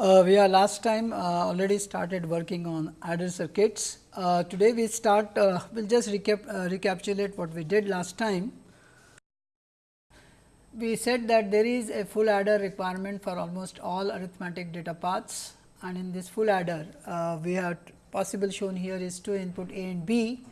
Uh, we are last time uh, already started working on adder circuits. Uh, today we start, uh, we will just recap, uh, recapitulate what we did last time. We said that there is a full adder requirement for almost all arithmetic data paths and in this full adder uh, we have possible shown here is two input A and B,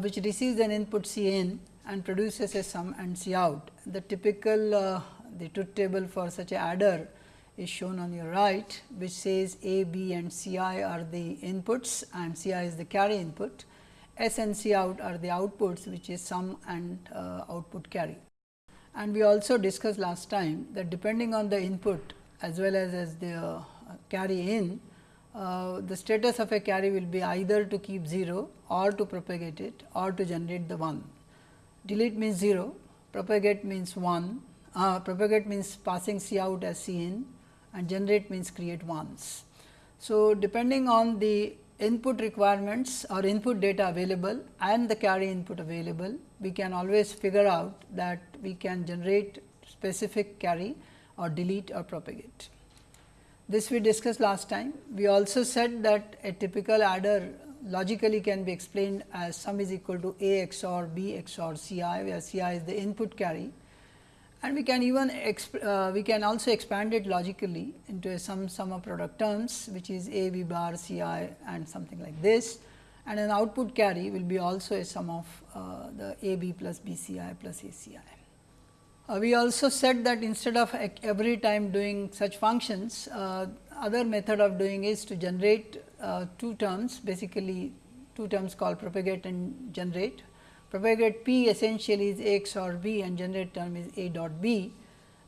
which receives an input C in and produces a sum and C out. The typical the truth table for such a adder is shown on your right, which says A, B and C i are the inputs and C i is the carry input. S and C out are the outputs, which is sum and uh, output carry. And we also discussed last time that depending on the input as well as, as the uh, carry in, uh, the status of a carry will be either to keep 0 or to propagate it or to generate the 1. Delete means 0, propagate means 1, uh, propagate means passing C out as C in and generate means create once. So, depending on the input requirements or input data available and the carry input available, we can always figure out that we can generate specific carry or delete or propagate. This we discussed last time. We also said that a typical adder logically can be explained as sum is equal to A XOR B XOR C i, where C i is the input carry and we can even uh, we can also expand it logically into a sum sum of product terms which is a b bar c i and something like this and an output carry will be also a sum of uh, the a b plus b c i plus a c i. Uh, we also said that instead of every time doing such functions, uh, other method of doing is to generate uh, two terms basically two terms called propagate and generate propagate P essentially is XOR B and generate term is A dot B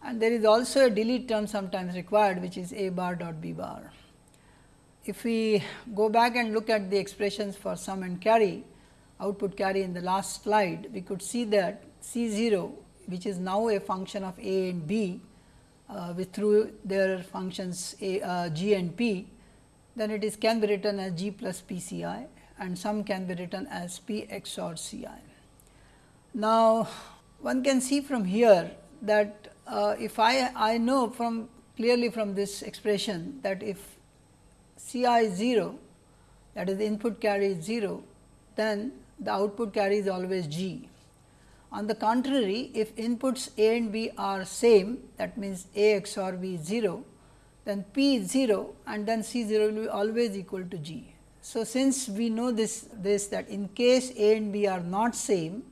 and there is also a delete term sometimes required which is A bar dot B bar. If we go back and look at the expressions for sum and carry output carry in the last slide, we could see that C 0 which is now a function of A and B uh, with through their functions A, uh, G and P, then it is can be written as G plus P C i and sum can be written as P XOR C i. Now, one can see from here that uh, if I, I know from clearly from this expression that if C i is 0 that is the input carry is 0, then the output carry is always G. On the contrary, if inputs A and B are same that means A XOR B is 0, then P is 0 and then C 0 will be always equal to G. So, since we know this, this that in case A and B are not same,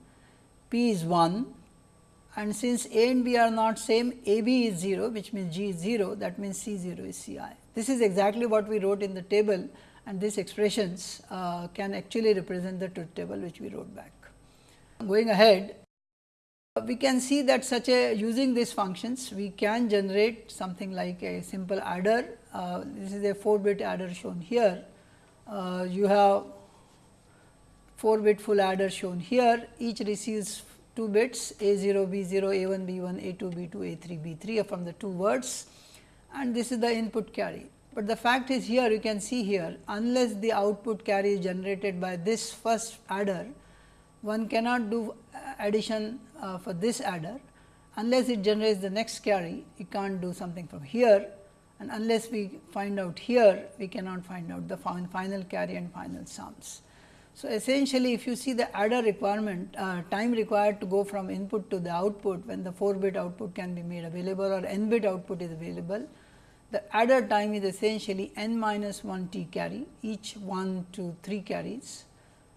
P is 1 and since A and B are not same A B is 0 which means G is 0 that means C 0 is C i. This is exactly what we wrote in the table and these expressions uh, can actually represent the truth table which we wrote back. Going ahead we can see that such a using these functions we can generate something like a simple adder. Uh, this is a 4 bit adder shown here. Uh, you have 4 bit full adder shown here, each receives 2 bits A 0, B 0, A 1, B 1, A 2, B 2, A 3, B 3 from the two words and this is the input carry. But the fact is here you can see here unless the output carry is generated by this first adder, one cannot do addition uh, for this adder unless it generates the next carry, you can't do something from here and unless we find out here, we cannot find out the final carry and final sums. So, essentially if you see the adder requirement uh, time required to go from input to the output when the 4 bit output can be made available or n bit output is available. The adder time is essentially n minus 1 t carry each 1 to 3 carries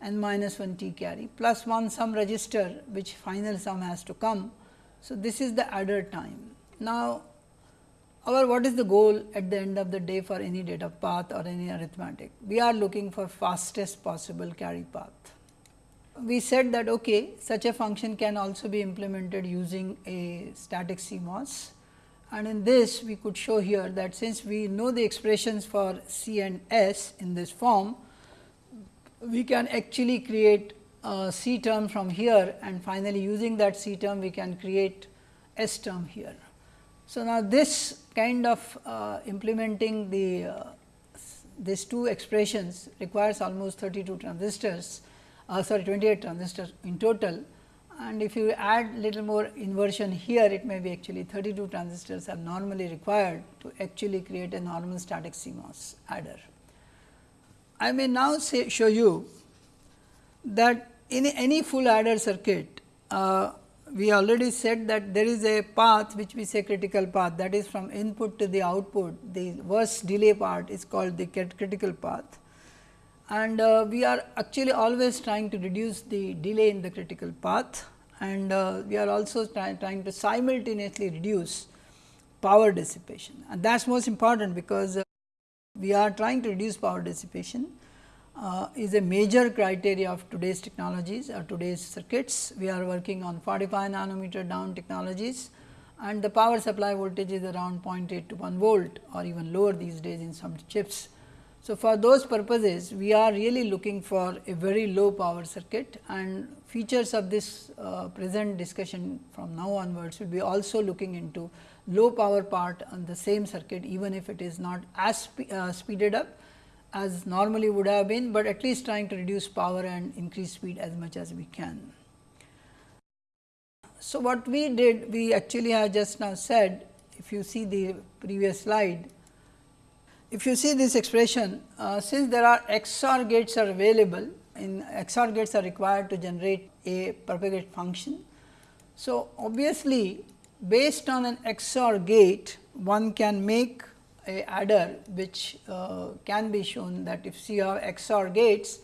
n minus 1 t carry plus 1 sum register which final sum has to come. So, this is the adder time. Now, our what is the goal at the end of the day for any data path or any arithmetic? We are looking for fastest possible carry path. We said that okay, such a function can also be implemented using a static CMOS and in this we could show here that since we know the expressions for C and S in this form, we can actually create a C term from here and finally using that C term we can create S term here. So, now this kind of uh, implementing the uh, these two expressions requires almost 32 transistors uh, sorry 28 transistors in total and if you add little more inversion here it may be actually 32 transistors are normally required to actually create a normal static CMOS adder. I may now say show you that in any full adder circuit uh, we already said that there is a path which we say critical path. That is from input to the output. The worst delay part is called the critical path. And uh, we are actually always trying to reduce the delay in the critical path. And uh, we are also try, trying to simultaneously reduce power dissipation. And that is most important because uh, we are trying to reduce power dissipation uh, is a major criteria of today's technologies or today's circuits. We are working on 45 nanometer down technologies and the power supply voltage is around 0.8 to 1 volt or even lower these days in some chips. So, for those purposes we are really looking for a very low power circuit and features of this uh, present discussion from now onwards will be also looking into low power part on the same circuit even if it is not as spe uh, speeded up as normally would have been, but at least trying to reduce power and increase speed as much as we can. So, what we did we actually have just now said if you see the previous slide if you see this expression, uh, since there are XOR gates are available, in XOR gates are required to generate a propagate function. So, obviously, based on an XOR gate, one can make a adder which uh, can be shown that if you have XOR gates,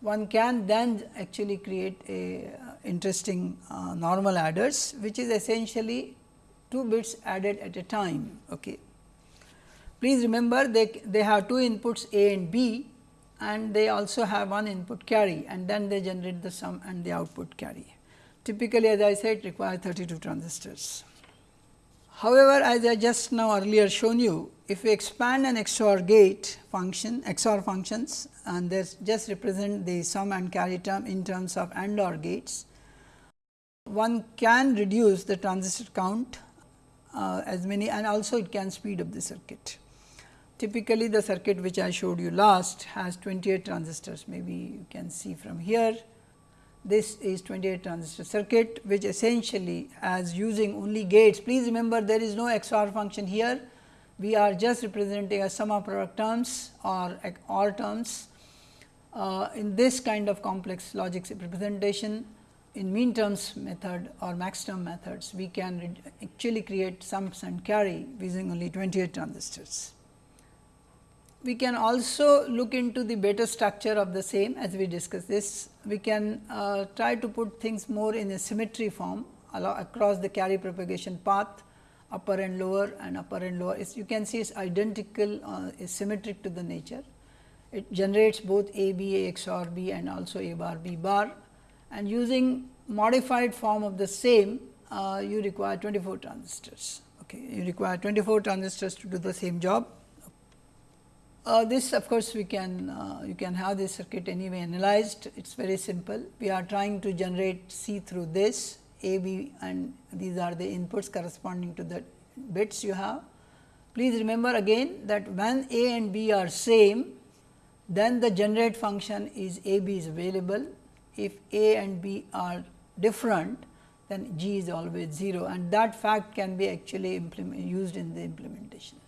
one can then actually create a uh, interesting uh, normal adders, which is essentially 2 bits added at a time. Okay. Please remember they, they have two inputs A and B and they also have one input carry and then they generate the sum and the output carry. Typically as I said require 32 transistors. However, as I just now earlier shown you, if we expand an XOR gate function, XOR functions and this just represent the sum and carry term in terms of AND OR gates, one can reduce the transistor count uh, as many and also it can speed up the circuit. Typically, the circuit which I showed you last has 28 transistors maybe you can see from here. This is 28 transistor circuit which essentially as using only gates. Please remember there is no XOR function here. We are just representing a sum of product terms or OR terms. Uh, in this kind of complex logic representation in min terms method or max term methods, we can actually create sums and carry using only 28 transistors. We can also look into the better structure of the same as we discuss this. We can uh, try to put things more in a symmetry form across the carry propagation path upper and lower and upper and lower. It's, you can see it is identical uh, is symmetric to the nature. It generates both A B A XOR B and also A bar B bar and using modified form of the same uh, you require 24 transistors. Okay. You require 24 transistors to do the same job. Uh, this of course, we can uh, you can have this circuit anyway analyzed it is very simple. We are trying to generate C through this A, B and these are the inputs corresponding to the bits you have. Please remember again that when A and B are same then the generate function is A B is available. If A and B are different then G is always 0 and that fact can be actually used in the implementation.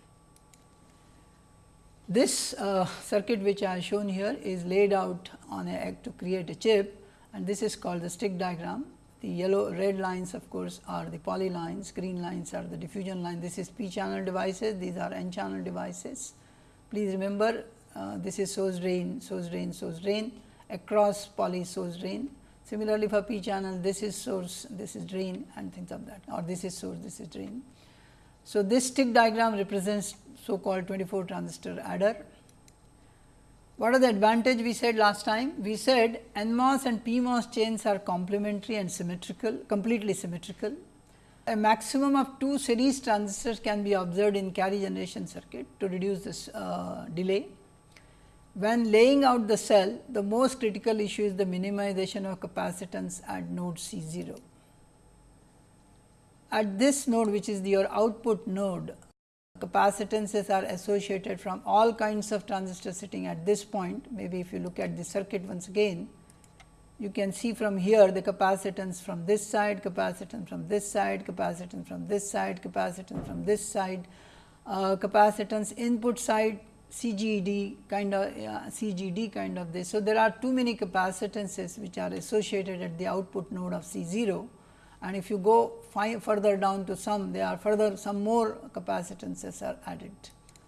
This uh, circuit which I have shown here is laid out on a egg to create a chip and this is called the stick diagram. The yellow red lines of course are the poly lines, green lines are the diffusion line. This is p channel devices, these are n channel devices. Please remember uh, this is source drain, source drain, source drain across poly source drain. Similarly, for p channel this is source, this is drain and things of that or this is source, this is drain. So, this stick diagram represents so called 24 transistor adder. What are the advantage we said last time? We said NMOS and PMOS chains are complementary and symmetrical, completely symmetrical. A maximum of two series transistors can be observed in carry generation circuit to reduce this uh, delay. When laying out the cell, the most critical issue is the minimization of capacitance at node C 0. At this node which is your output node, capacitances are associated from all kinds of transistors sitting at this point. Maybe if you look at the circuit once again, you can see from here the capacitance from this side, capacitance from this side, capacitance from this side, capacitance from this side, uh, capacitance input side CGD kind of uh, CGD kind of this. So, there are too many capacitances which are associated at the output node of C 0 and if you go further down to some there are further some more capacitances are added.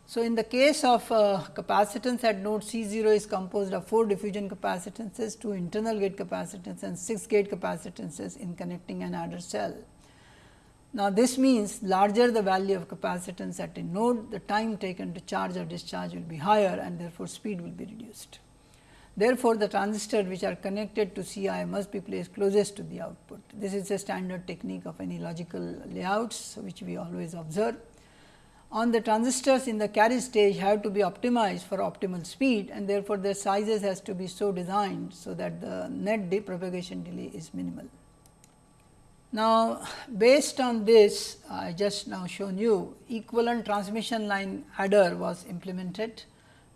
So, in the case of uh, capacitance at node C 0 is composed of 4 diffusion capacitances, 2 internal gate capacitances and 6 gate capacitances in connecting an adder cell. Now, this means larger the value of capacitance at a node, the time taken to charge or discharge will be higher and therefore, speed will be reduced. Therefore, the transistors which are connected to CI must be placed closest to the output. This is a standard technique of any logical layouts, which we always observe on the transistors in the carry stage have to be optimized for optimal speed and therefore, their sizes has to be so designed, so that the net propagation delay is minimal. Now, based on this I just now shown you equivalent transmission line adder was implemented,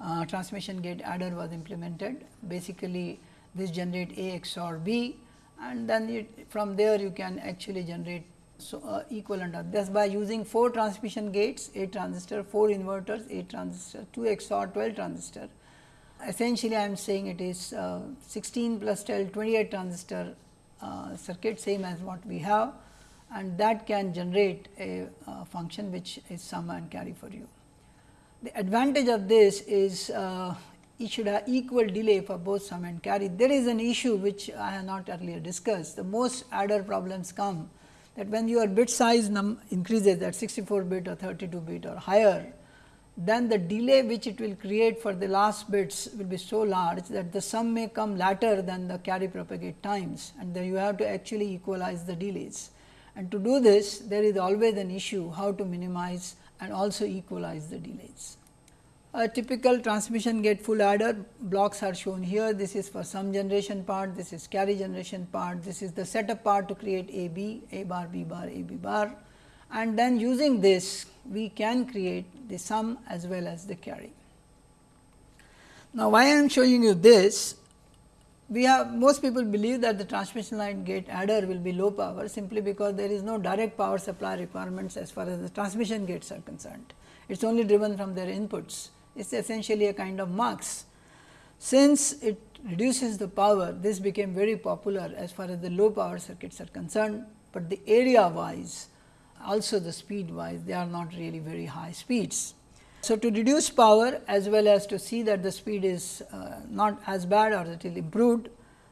uh, transmission gate adder was implemented. Basically, this generate A XOR B and then it, from there you can actually generate so uh, equivalent of this by using 4 transmission gates 8 transistor 4 inverters 8 transistor 2 XOR 12 transistor essentially I am saying it is uh, 16 plus 12 28 transistor uh, circuit same as what we have and that can generate a function which is sum and carry for you. The advantage of this is uh, it should have equal delay for both sum and carry. There is an issue which I have not earlier discussed. The most adder problems come that when your bit size increases at 64 bit or 32 bit or higher, then the delay which it will create for the last bits will be so large that the sum may come later than the carry propagate times and then you have to actually equalize the delays. And to do this there is always an issue how to minimize and also equalize the delays. A typical transmission gate full adder blocks are shown here. This is for sum generation part, this is carry generation part, this is the setup part to create A B, A bar, B bar, A B bar and then using this we can create the sum as well as the carry. Now, why I am showing you this? We have most people believe that the transmission line gate adder will be low power simply because there is no direct power supply requirements as far as the transmission gates are concerned. It is only driven from their inputs it is essentially a kind of mux. Since it reduces the power, this became very popular as far as the low power circuits are concerned, but the area wise also the speed wise they are not really very high speeds. So, to reduce power as well as to see that the speed is uh, not as bad or it is improved,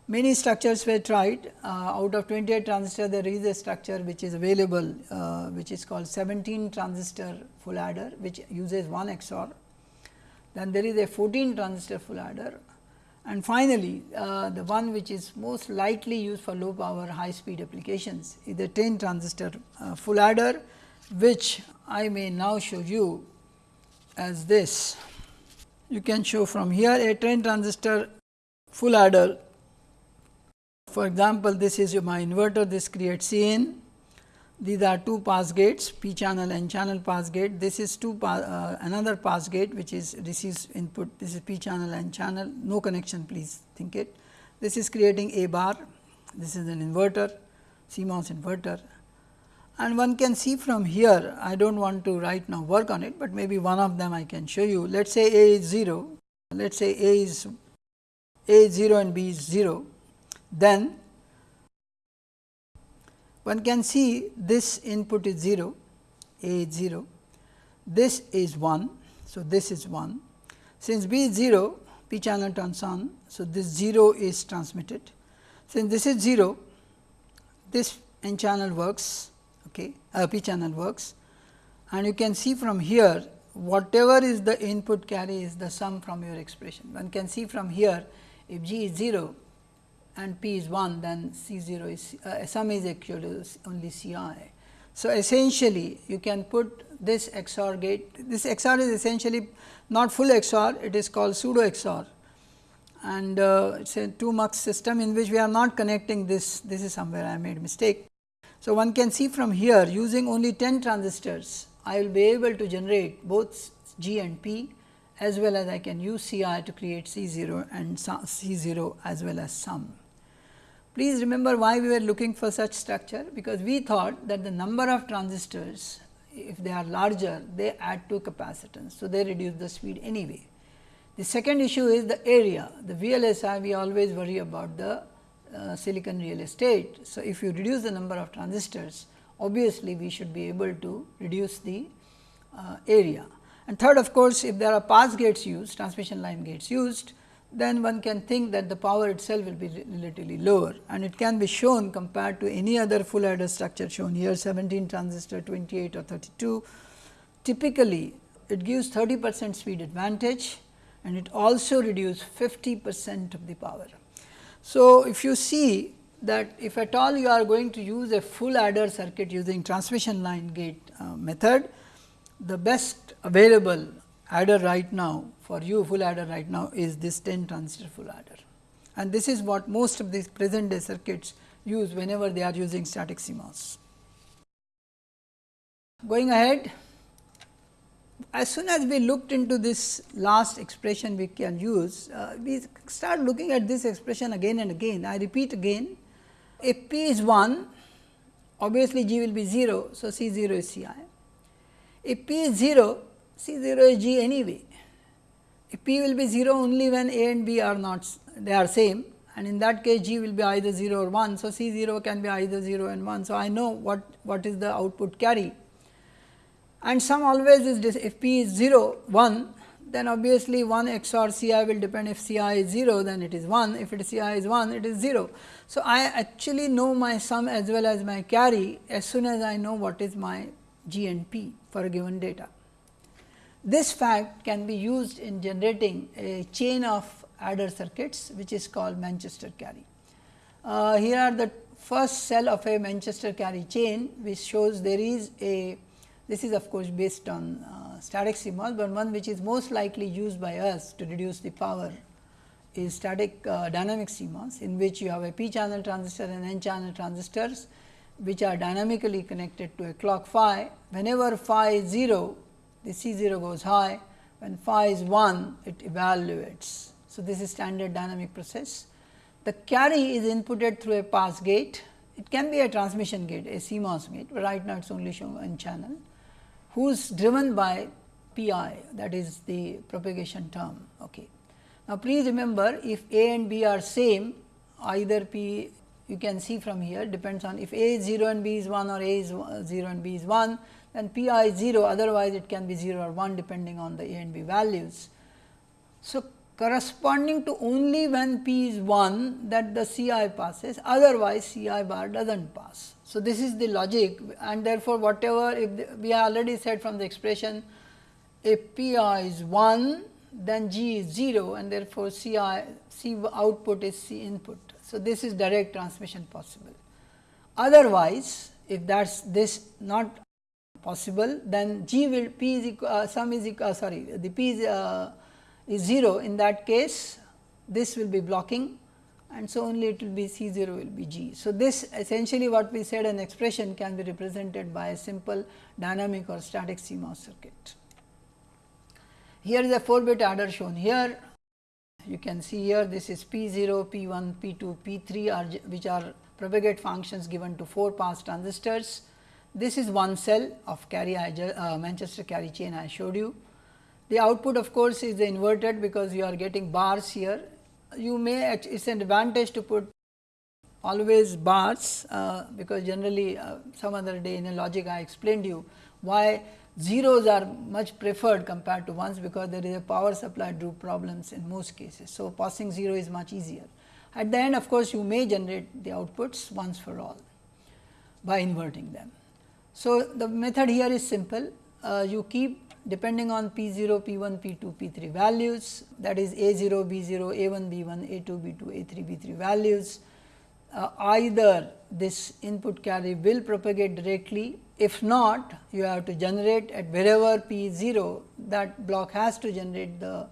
many structures were tried. Uh, out of 28 transistor there is a structure which is available uh, which is called 17 transistor full adder which uses 1 XOR then there is a 14 transistor full adder and finally, uh, the one which is most likely used for low power high speed applications is the 10 transistor uh, full adder which I may now show you as this. You can show from here a 10 transistor full adder. For example, this is my inverter this creates C n these are two pass gates p channel and channel pass gate. This is two uh, another pass gate which is receives input this is p channel and channel no connection please think it. This is creating a bar this is an inverter CMOS inverter and one can see from here I do not want to right now work on it, but maybe one of them I can show you. Let us say A is 0, let us say A is A is 0 and B is 0, then one can see this input is 0, A is 0, this is 1. So, this is 1. Since B is 0, P channel turns on. So, this 0 is transmitted. Since this is 0, this N channel works, okay, uh, P channel works and you can see from here whatever is the input carry is the sum from your expression. One can see from here if G is 0 and p is 1 then C 0 is uh, sum is equal to only C i. So, essentially you can put this XOR gate, this XOR is essentially not full XOR, it is called pseudo XOR and uh, it is a 2 mux system in which we are not connecting this, this is somewhere I made mistake. So, one can see from here using only 10 transistors, I will be able to generate both G and P as well as I can use C i to create C 0 and C 0 as well as sum. Please remember why we were looking for such structure, because we thought that the number of transistors if they are larger they add to capacitance. So, they reduce the speed anyway. The second issue is the area, the VLSI we always worry about the uh, silicon real estate. So, if you reduce the number of transistors obviously, we should be able to reduce the uh, area. And third of course, if there are pass gates used transmission line gates used then one can think that the power itself will be relatively lower and it can be shown compared to any other full adder structure shown here 17 transistor 28 or 32. Typically, it gives 30 percent speed advantage and it also reduces 50 percent of the power. So, if you see that if at all you are going to use a full adder circuit using transmission line gate uh, method, the best available adder right now for you full adder right now is this 10 transistor full adder. And this is what most of these present day circuits use whenever they are using static CMOS. Going ahead, as soon as we looked into this last expression we can use, uh, we start looking at this expression again and again. I repeat again, if p is 1, obviously g will be 0. So, C 0 is C i. If p is 0, C 0 is g anyway. If p will be 0 only when a and b are not they are same and in that case g will be either 0 or 1. So, C 0 can be either 0 and 1. So, I know what, what is the output carry and sum always is this if p is 0 1 then obviously 1 XOR C i will depend if C i is 0 then it is 1 if it is C i is 1 it is 0. So, I actually know my sum as well as my carry as soon as I know what is my G and P for a given data. This fact can be used in generating a chain of adder circuits which is called Manchester carry. Uh, here are the first cell of a Manchester carry chain which shows there is a this is of course based on uh, static CMOS, but one which is most likely used by us to reduce the power is static uh, dynamic CMOS in which you have a p channel transistor and n channel transistors which are dynamically connected to a clock phi. Whenever phi is 0, the C 0 goes high, when phi is 1, it evaluates. So, this is standard dynamic process. The carry is inputted through a pass gate, it can be a transmission gate, a CMOS gate, but right now it is only shown n channel who is driven by pi that is the propagation term. Okay. Now, please remember if a and b are same either p you can see from here depends on if a is 0 and b is 1 or a is 0 and b is 1 then pi is 0 otherwise it can be 0 or 1 depending on the a and b values. So, corresponding to only when p is 1 that the C i passes otherwise C i bar does not pass. So, this is the logic and therefore, whatever if the, we have already said from the expression if P i is 1 then G is 0 and therefore, C i C output is C input. So, this is direct transmission possible. Otherwise, if that is this not possible then G will P is equal uh, sum is equal uh, sorry the P is, uh, is 0 in that case this will be blocking and so only it will be C 0 will be G. So, this essentially what we said an expression can be represented by a simple dynamic or static CMOS circuit. Here is a 4 bit adder shown here. You can see here this is P 0, P 1, P 2, P 3 are which are propagate functions given to 4 pass transistors. This is one cell of carry uh, Manchester carry chain I showed you. The output of course, is the inverted because you are getting bars here you may it is an advantage to put always bars uh, because generally uh, some other day in a logic I explained you why zeros are much preferred compared to ones because there is a power supply droop problems in most cases. So, passing 0 is much easier. At the end of course, you may generate the outputs once for all by inverting them. So, the method here is simple uh, you keep depending on P 0, P 1, P 2, P 3 values that is A 0, B 0, A 1, B 1, A 2, B 2, A 3, B 3 values. Uh, either this input carry will propagate directly, if not you have to generate at wherever P is 0 that block has to generate the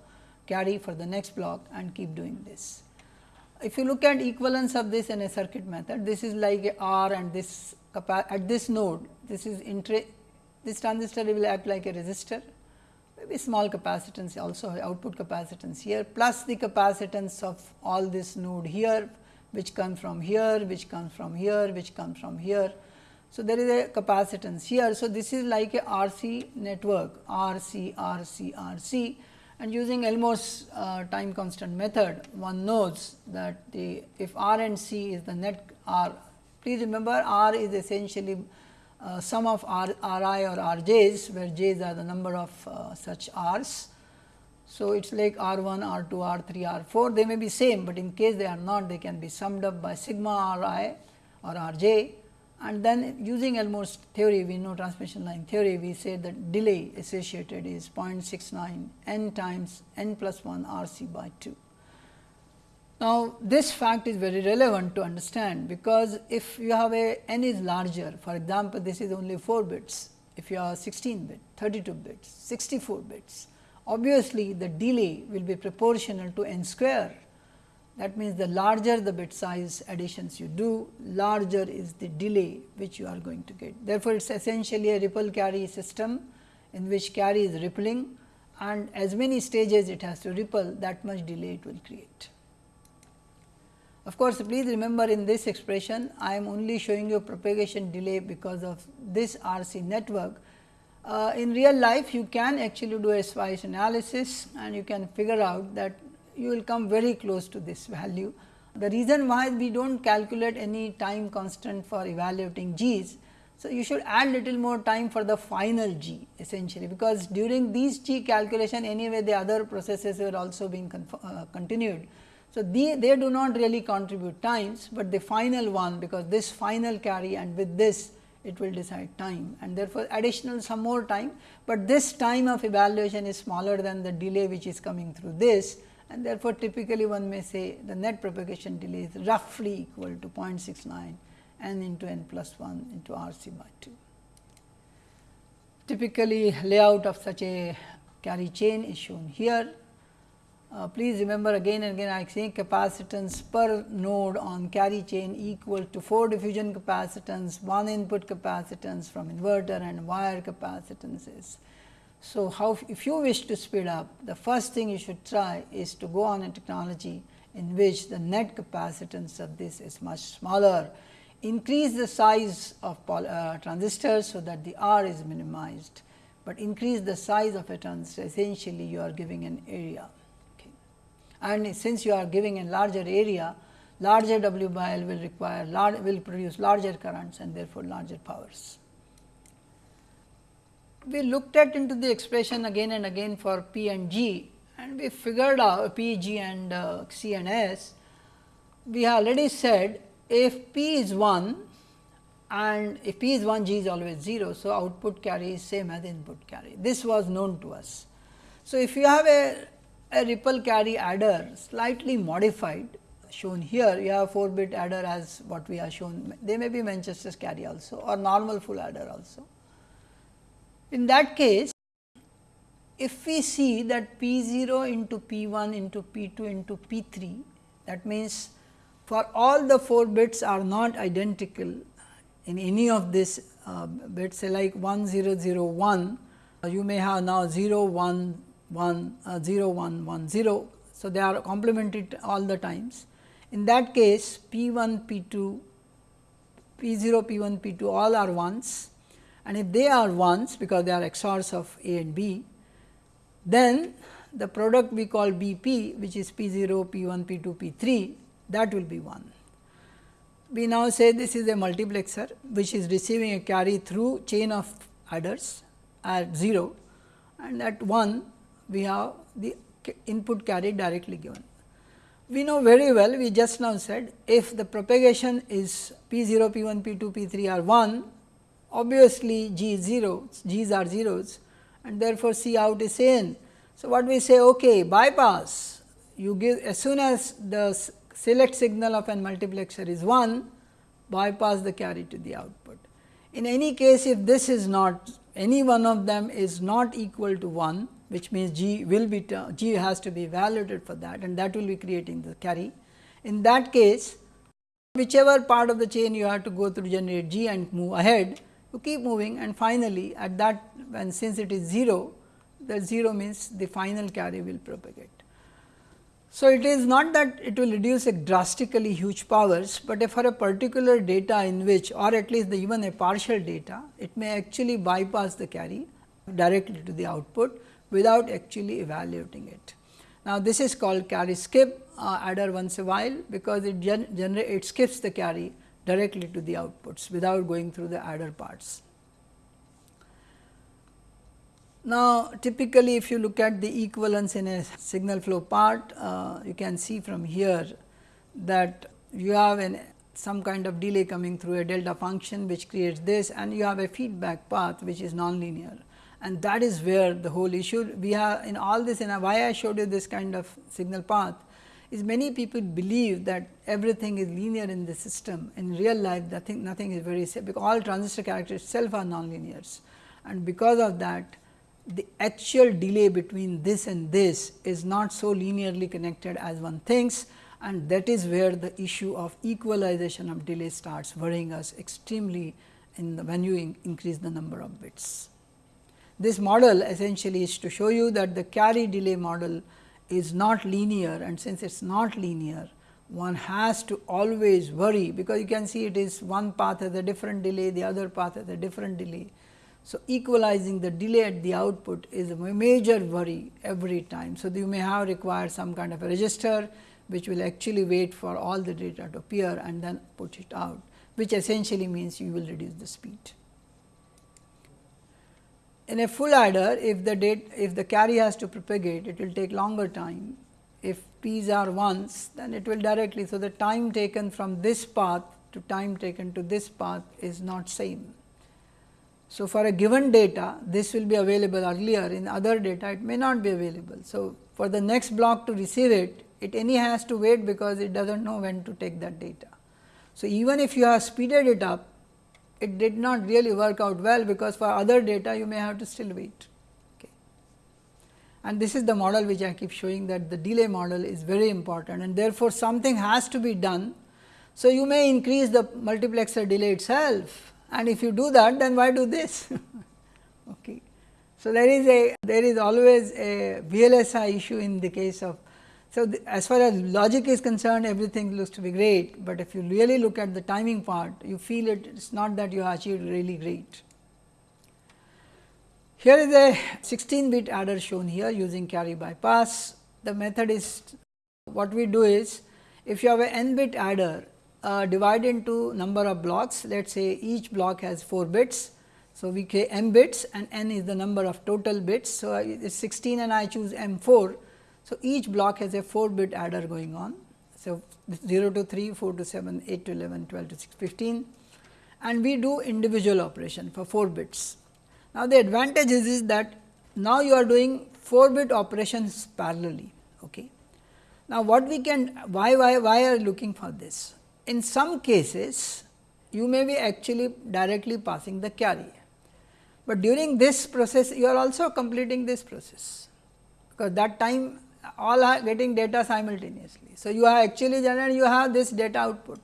carry for the next block and keep doing this. If you look at equivalence of this in a circuit method, this is like a R and this at this node, this is this transistor will act like a resistor, maybe small capacitance also output capacitance here plus the capacitance of all this node here which comes from here, which comes from here, which comes from here. So, there is a capacitance here. So, this is like a RC network RC, RC, RC and using Elmore's uh, time constant method one knows that the if R and C is the net R please remember R is essentially uh, sum of R, Ri or Rj's where J's are the number of uh, such R's. So, it is like R 1, R 2, R 3, R 4 they may be same, but in case they are not they can be summed up by sigma R i or R j and then using Elmore's theory we know transmission line theory we say that delay associated is 0.69 n times n plus 1 R c by 2. Now, this fact is very relevant to understand because if you have a n is larger for example, this is only 4 bits if you have 16 bit, 32 bits, 64 bits obviously the delay will be proportional to n square that means, the larger the bit size additions you do, larger is the delay which you are going to get. Therefore, it is essentially a ripple carry system in which carry is rippling and as many stages it has to ripple that much delay it will create. Of course, please remember in this expression I am only showing you propagation delay because of this RC network. Uh, in real life you can actually do a spice analysis and you can figure out that you will come very close to this value. The reason why we do not calculate any time constant for evaluating G's. So, you should add little more time for the final G essentially, because during these G calculation anyway the other processes were also being uh, continued. So, they, they do not really contribute times, but the final one because this final carry and with this it will decide time and therefore, additional some more time, but this time of evaluation is smaller than the delay which is coming through this and therefore, typically one may say the net propagation delay is roughly equal to 0.69 n into n plus 1 into R c by 2. Typically, layout of such a carry chain is shown here. Uh, please remember again and again I am saying capacitance per node on carry chain equal to 4 diffusion capacitance, 1 input capacitance from inverter and wire capacitances so, how if you wish to speed up the first thing you should try is to go on a technology in which the net capacitance of this is much smaller, increase the size of uh, transistors so that the R is minimized, but increase the size of a transistor essentially you are giving an area. And since you are giving a larger area, larger W by L will require large, will produce larger currents and therefore larger powers we looked at into the expression again and again for P and G and we figured out P, G and uh, C and S. We already said if P is 1 and if P is 1 G is always 0. So, output carry is same as input carry this was known to us. So, if you have a, a ripple carry adder slightly modified shown here. You have 4 bit adder as what we have shown. They may be Manchester's carry also or normal full adder also. In that case, if we see that P 0 into P 1 into P 2 into P 3, that means for all the 4 bits are not identical in any of these uh, bits say like 1 0 0 1, uh, you may have now 0 1 1 uh, 0 1 1 0. So, they are complemented all the times. In that case P 1 P 2 P 0 P 1 P 2 all are ones and if they are ones because they are XORs of A and B, then the product we call B p which is P 0, P 1, P 2, P 3 that will be 1. We now say this is a multiplexer which is receiving a carry through chain of adders at 0 and at 1 we have the input carry directly given. We know very well we just now said if the propagation is P 0, P 1, P 2, P 3 are 1 obviously G is 0, G's are zeros and therefore, C out is n. So, what we say okay bypass you give as soon as the select signal of an multiplexer is 1 bypass the carry to the output. In any case if this is not any one of them is not equal to 1 which means G will be G has to be evaluated for that and that will be creating the carry. In that case whichever part of the chain you have to go through generate G and move ahead you keep moving and finally, at that when since it is 0 the 0 means the final carry will propagate. So, it is not that it will reduce a drastically huge powers, but for a particular data in which or at least the even a partial data, it may actually bypass the carry directly to the output without actually evaluating it. Now, this is called carry skip uh, adder once a while, because it gen generate it skips the carry directly to the outputs without going through the adder parts. Now, typically if you look at the equivalence in a signal flow part, uh, you can see from here that you have an some kind of delay coming through a delta function which creates this and you have a feedback path which is nonlinear and that is where the whole issue we have in all this and why I showed you this kind of signal path is many people believe that everything is linear in the system. In real life nothing nothing is very because all transistor characters itself are nonlinears. And because of that the actual delay between this and this is not so linearly connected as one thinks. And that is where the issue of equalization of delay starts worrying us extremely in the when you in increase the number of bits. This model essentially is to show you that the carry delay model is not linear and since it is not linear one has to always worry because you can see it is one path has a different delay the other path has a different delay so, equalizing the delay at the output is a major worry every time. So, you may have required some kind of a register which will actually wait for all the data to appear and then put it out, which essentially means you will reduce the speed. In a full adder, if the date, if the carry has to propagate, it will take longer time. If p's are ones, then it will directly. So, the time taken from this path to time taken to this path is not same. So, for a given data this will be available earlier in other data it may not be available. So, for the next block to receive it it any has to wait because it does not know when to take that data. So, even if you have speeded it up it did not really work out well because for other data you may have to still wait. Okay. And this is the model which I keep showing that the delay model is very important and therefore, something has to be done. So, you may increase the multiplexer delay itself and if you do that then why do this okay. So, there is a there is always a VLSI issue in the case of so as far as logic is concerned everything looks to be great, but if you really look at the timing part you feel it is not that you achieved really great. Here is a 16 bit adder shown here using carry bypass. The method is what we do is if you have a n bit adder uh, divide into number of blocks let us say each block has 4 bits. So, we say m bits and n is the number of total bits. So, it is 16 and I choose m 4. So, each block has a 4 bit adder going on. So, 0 to 3, 4 to 7, 8 to 11, 12 to 6, 15 and we do individual operation for 4 bits. Now, the advantage is, is that now you are doing 4 bit operations parallelly. Okay. Now, what we can why why why are looking for this? in some cases you may be actually directly passing the carry, but during this process you are also completing this process, because that time all are getting data simultaneously. So, you are actually you have this data output.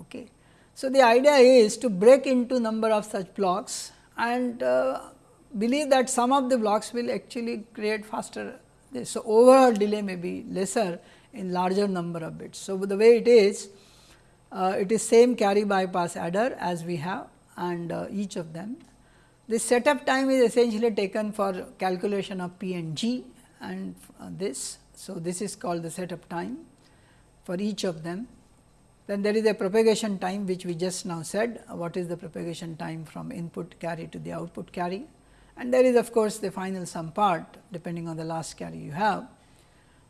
Okay. So, the idea is to break into number of such blocks and uh, believe that some of the blocks will actually create faster. So, overall delay may be lesser in larger number of bits. So, the way it is uh, it is same carry bypass adder as we have and uh, each of them. This setup time is essentially taken for calculation of P and G and uh, this. So, this is called the setup time for each of them. Then there is a propagation time which we just now said what is the propagation time from input carry to the output carry and there is of course, the final sum part depending on the last carry you have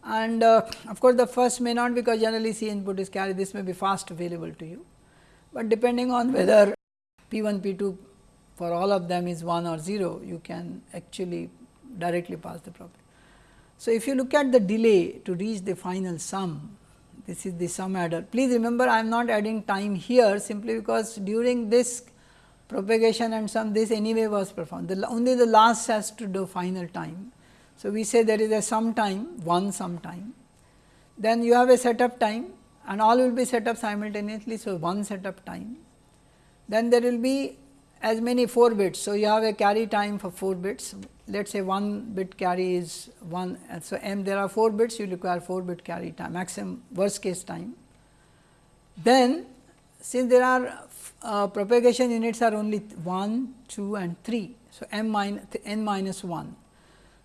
and uh, of course, the first may not because generally C input is carry this may be fast available to you, but depending on whether P 1 P 2 for all of them is 1 or 0 you can actually directly pass the problem. So, if you look at the delay to reach the final sum this is the sum adder. Please remember I am not adding time here simply because during this propagation and sum this anyway was performed the only the last has to do final time so, we say there is a sum time one sum time, then you have a setup time and all will be set up simultaneously. So, one setup time, then there will be as many 4 bits. So, you have a carry time for 4 bits let us say 1 bit carry is 1 so m there are 4 bits you require 4 bit carry time maximum worst case time. Then since there are uh, propagation units are only 1, 2 and 3. So, m minus n minus 1.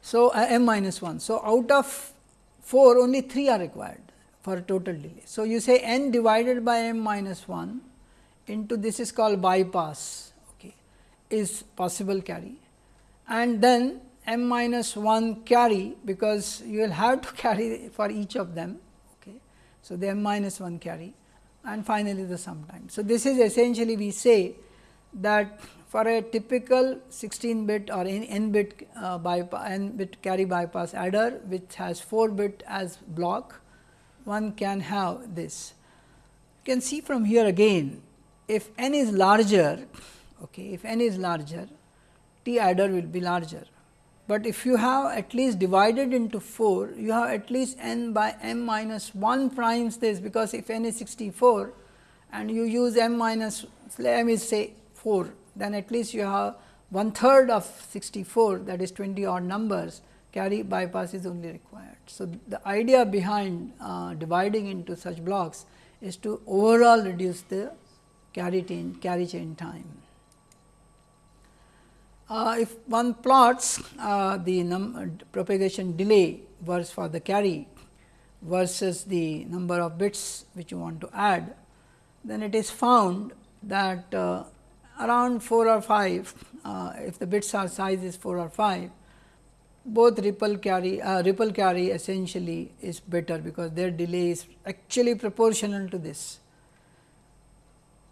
So, uh, m minus 1. So, out of 4 only 3 are required for total delay. So, you say n divided by m minus 1 into this is called bypass okay, is possible carry and then m minus 1 carry because you will have to carry for each of them. Okay. So, the m minus 1 carry and finally, the sum time. So, this is essentially we say that for a typical 16 bit or n bit uh, bypass n bit carry bypass adder which has 4 bit as block one can have this. You can see from here again if n is larger okay, if n is larger t adder will be larger. But if you have at least divided into 4, you have at least n by m minus 1 primes this because if n is 64 and you use m minus m is say 4, then at least you have one third of 64 that is 20 odd numbers carry bypass is only required. So, the idea behind uh, dividing into such blocks is to overall reduce the carry chain, carry chain time. Uh, if one plots uh, the propagation delay versus for the carry versus the number of bits which you want to add, then it is found that uh, around 4 or 5, uh, if the bits are size is 4 or 5, both ripple carry uh, ripple carry essentially is better because their delay is actually proportional to this.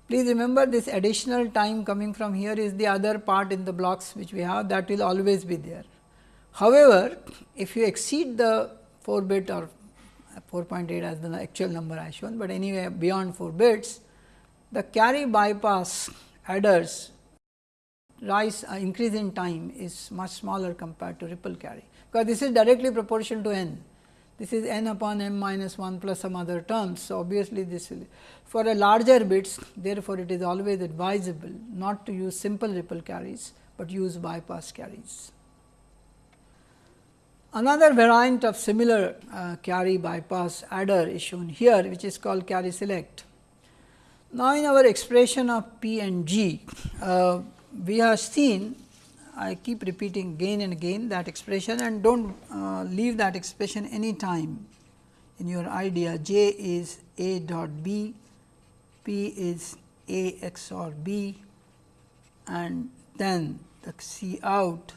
Please remember this additional time coming from here is the other part in the blocks which we have that will always be there. However, if you exceed the 4 bit or 4.8 as the actual number I shown, but anyway beyond 4 bits, the carry bypass adders rise uh, increase in time is much smaller compared to ripple carry, because this is directly proportional to n this is n upon m minus 1 plus some other terms. So, obviously, this will for a larger bits therefore, it is always advisable not to use simple ripple carries, but use bypass carries. Another variant of similar uh, carry bypass adder is shown here which is called carry select. Now, in our expression of P and G, uh, we have seen I keep repeating again and again that expression and do not uh, leave that expression any time in your idea. J is a dot b, p is a XOR b and then the C out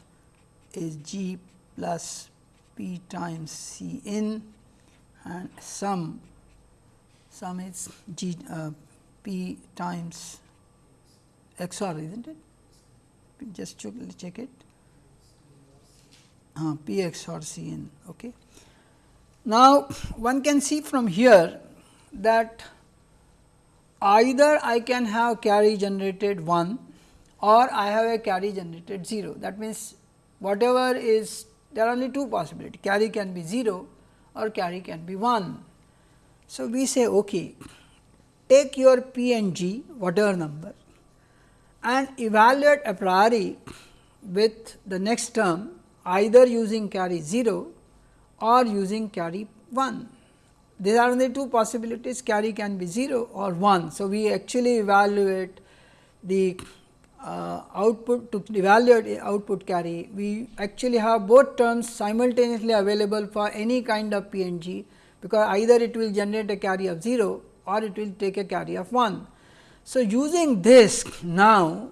is g plus p times C in and sum sum is g uh, p times XOR is not it just check it uh, P XOR C n. Okay. Now, one can see from here that either I can have carry generated 1 or I have a carry generated 0. That means, whatever is there are only two possibilities carry can be 0 or carry can be 1. So, we say okay, take your P and G whatever number and evaluate a priori with the next term either using carry 0 or using carry 1. These are only two possibilities carry can be 0 or 1. So, we actually evaluate the uh, output to evaluate output carry we actually have both terms simultaneously available for any kind of PNG because either it will generate a carry of 0 or it will take a carry of 1. So, using this now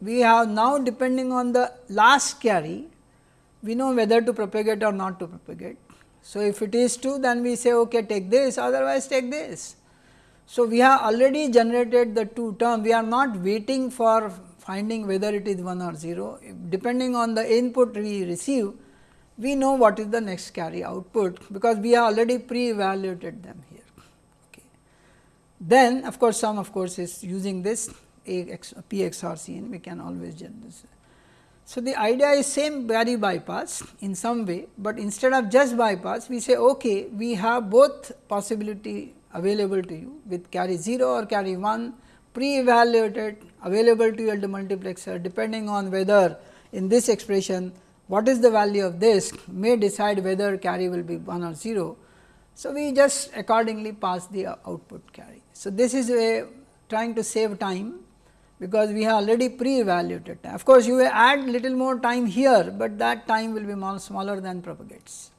we have now depending on the last carry we know whether to propagate or not to propagate. So, if it is 2 then we say okay take this otherwise take this. So, we have already generated the two term we are not waiting for finding whether it is 1 or 0 depending on the input we receive we know what is the next carry output because we have already pre evaluated them here. Then of course, some of course, is using this A x, P XOR C n we can always generate this. So, the idea is same carry bypass in some way, but instead of just bypass we say okay, we have both possibility available to you with carry 0 or carry 1 pre-evaluated available to you at the multiplexer depending on whether in this expression what is the value of this may decide whether carry will be 1 or 0. So, we just accordingly pass the output carry. So, this is a trying to save time because we have already pre-evaluated. time. Of course, you add little more time here, but that time will be more smaller than propagates.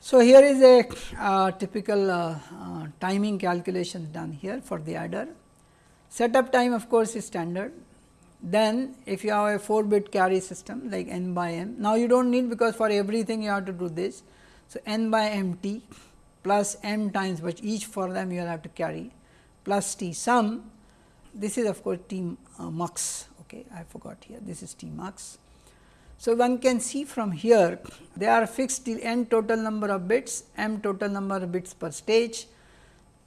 So, here is a uh, typical uh, uh, timing calculation done here for the adder. Setup time of course, is standard. Then if you have a 4 bit carry system like n by m. Now, you do not need because for everything you have to do this. So, n by m t plus m times which each for them you will have to carry plus t sum this is of course T uh, okay, I forgot here, this is T mux. So, one can see from here they are fixed till n total number of bits, m total number of bits per stage.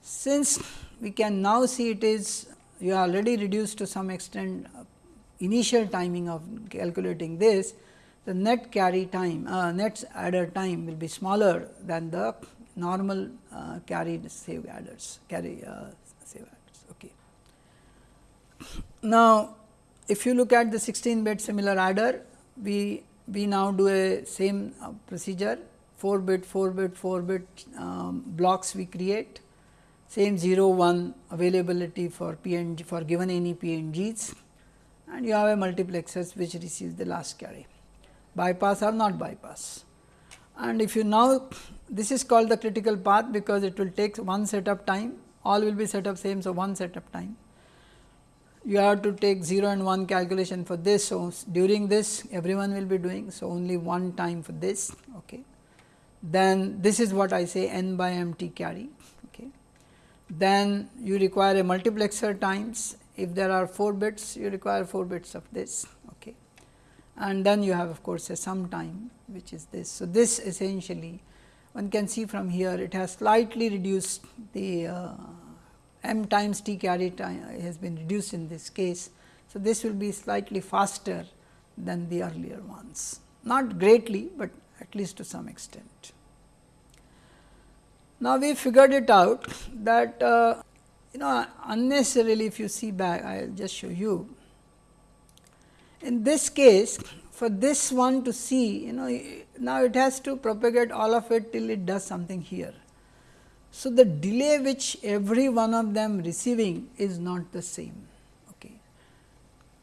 Since we can now see it is you are already reduced to some extent uh, initial timing of calculating this, the net carry time, uh, net adder time will be smaller than the normal uh, carried save adders, carry uh, save adders. Now, if you look at the 16 bit similar adder, we, we now do a same uh, procedure 4 bit, 4 bit, 4 bit um, blocks we create, same 0 1 availability for PNG for given any PNGs and you have a multiplexers which receives the last carry, bypass or not bypass. And if you now this is called the critical path because it will take one setup time, all will be set up same. So, one setup time you have to take 0 and 1 calculation for this. So, during this everyone will be doing. So, only one time for this. Okay. Then this is what I say n by m t carry. Okay. Then you require a multiplexer times if there are 4 bits you require 4 bits of this. Okay. And then you have of course, a sum time which is this. So, this essentially one can see from here it has slightly reduced the uh, m times t carry time has been reduced in this case. So, this will be slightly faster than the earlier ones, not greatly, but at least to some extent. Now, we figured it out that uh, you know unnecessarily if you see back I will just show you. In this case for this one to see you know now it has to propagate all of it till it does something here. So, the delay which every one of them receiving is not the same. Okay.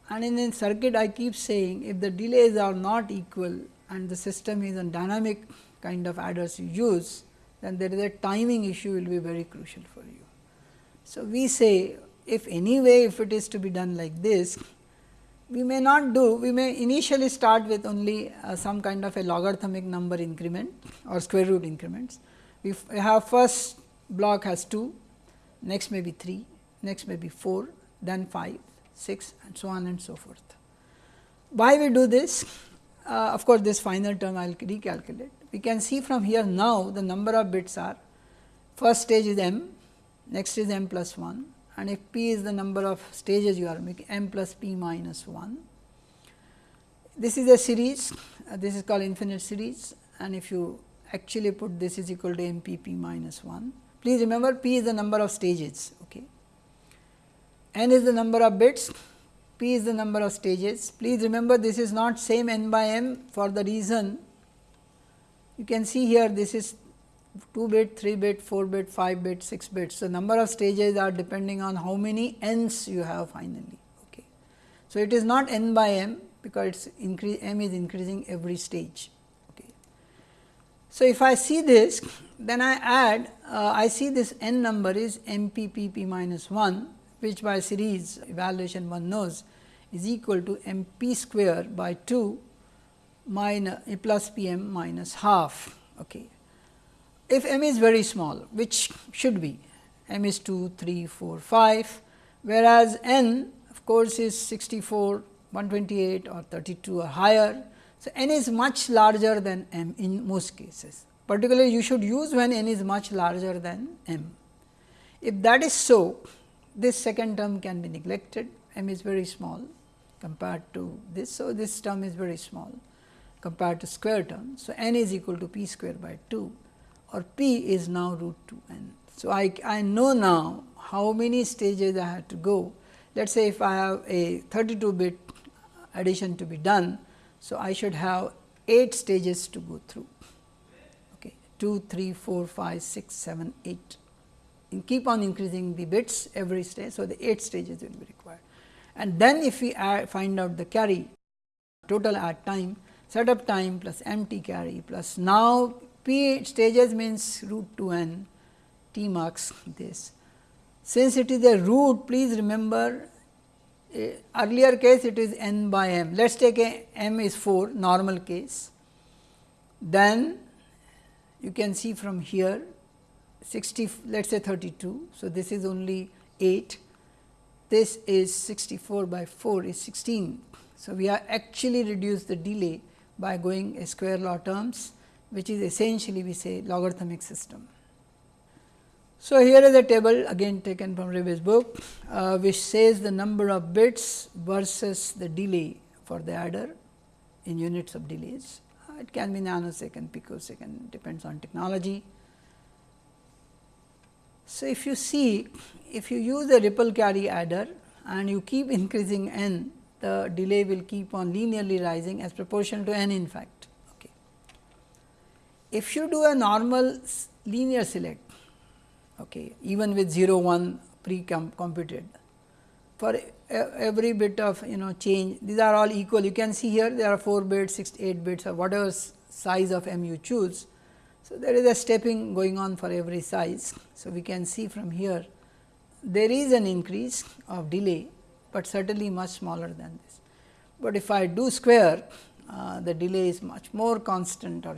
And in a circuit I keep saying if the delays are not equal and the system is a dynamic kind of adders you use, then there is a timing issue will be very crucial for you. So, we say if any way if it is to be done like this, we may not do, we may initially start with only uh, some kind of a logarithmic number increment or square root increments we have first block has 2, next may be 3, next may be 4, then 5, 6 and so on and so forth. Why we do this? Uh, of course, this final term I will recalculate. We can see from here now the number of bits are first stage is m, next is m plus 1 and if p is the number of stages you are making m plus p minus 1. This is a series, uh, this is called infinite series and if you actually put this is equal to m p p minus 1. Please remember p is the number of stages, okay. n is the number of bits, p is the number of stages. Please remember this is not same n by m for the reason you can see here this is 2 bit, 3 bit, 4 bit, 5 bit, 6 bits. So, number of stages are depending on how many n's you have finally. Okay. So, it is not n by m because it's increase m is increasing every stage. Okay. So, if I see this then I add uh, I see this n number is m p p p minus 1 which by series evaluation one knows is equal to m p square by 2 minus plus p m minus half. Okay. If m is very small which should be m is 2, 3, 4, 5 whereas n of course, is 64, 128 or 32 or higher so, n is much larger than m in most cases, particularly you should use when n is much larger than m. If that is so, this second term can be neglected, m is very small compared to this. So, this term is very small compared to square term. So, n is equal to p square by 2 or p is now root 2 n. So, I, I know now how many stages I have to go. Let us say if I have a 32 bit addition to be done. So, I should have 8 stages to go through okay, 2, 3, 4, 5, 6, 7, 8 and keep on increasing the bits every stage. So, the 8 stages will be required and then if we add, find out the carry total add time setup time plus empty carry plus now p stages means root 2 n t mux this. Since it is a root please remember eh, earlier case it is n by m let us take a m is 4 normal case then you can see from here 60 let us say 32. So, this is only 8 this is 64 by 4 is 16. So, we are actually reduced the delay by going a square law terms which is essentially we say logarithmic system. So, here is a table again taken from Reeves book uh, which says the number of bits versus the delay for the adder in units of delays. Uh, it can be nanosecond, picosecond depends on technology. So, if you see if you use a ripple carry adder and you keep increasing n the delay will keep on linearly rising as proportional to n in fact. If you do a normal linear select okay, even with 0 1 pre computed for every bit of you know change these are all equal you can see here there are 4 bits 6 8 bits or whatever size of m you choose. So, there is a stepping going on for every size. So, we can see from here there is an increase of delay, but certainly much smaller than this. But if I do square uh, the delay is much more constant or.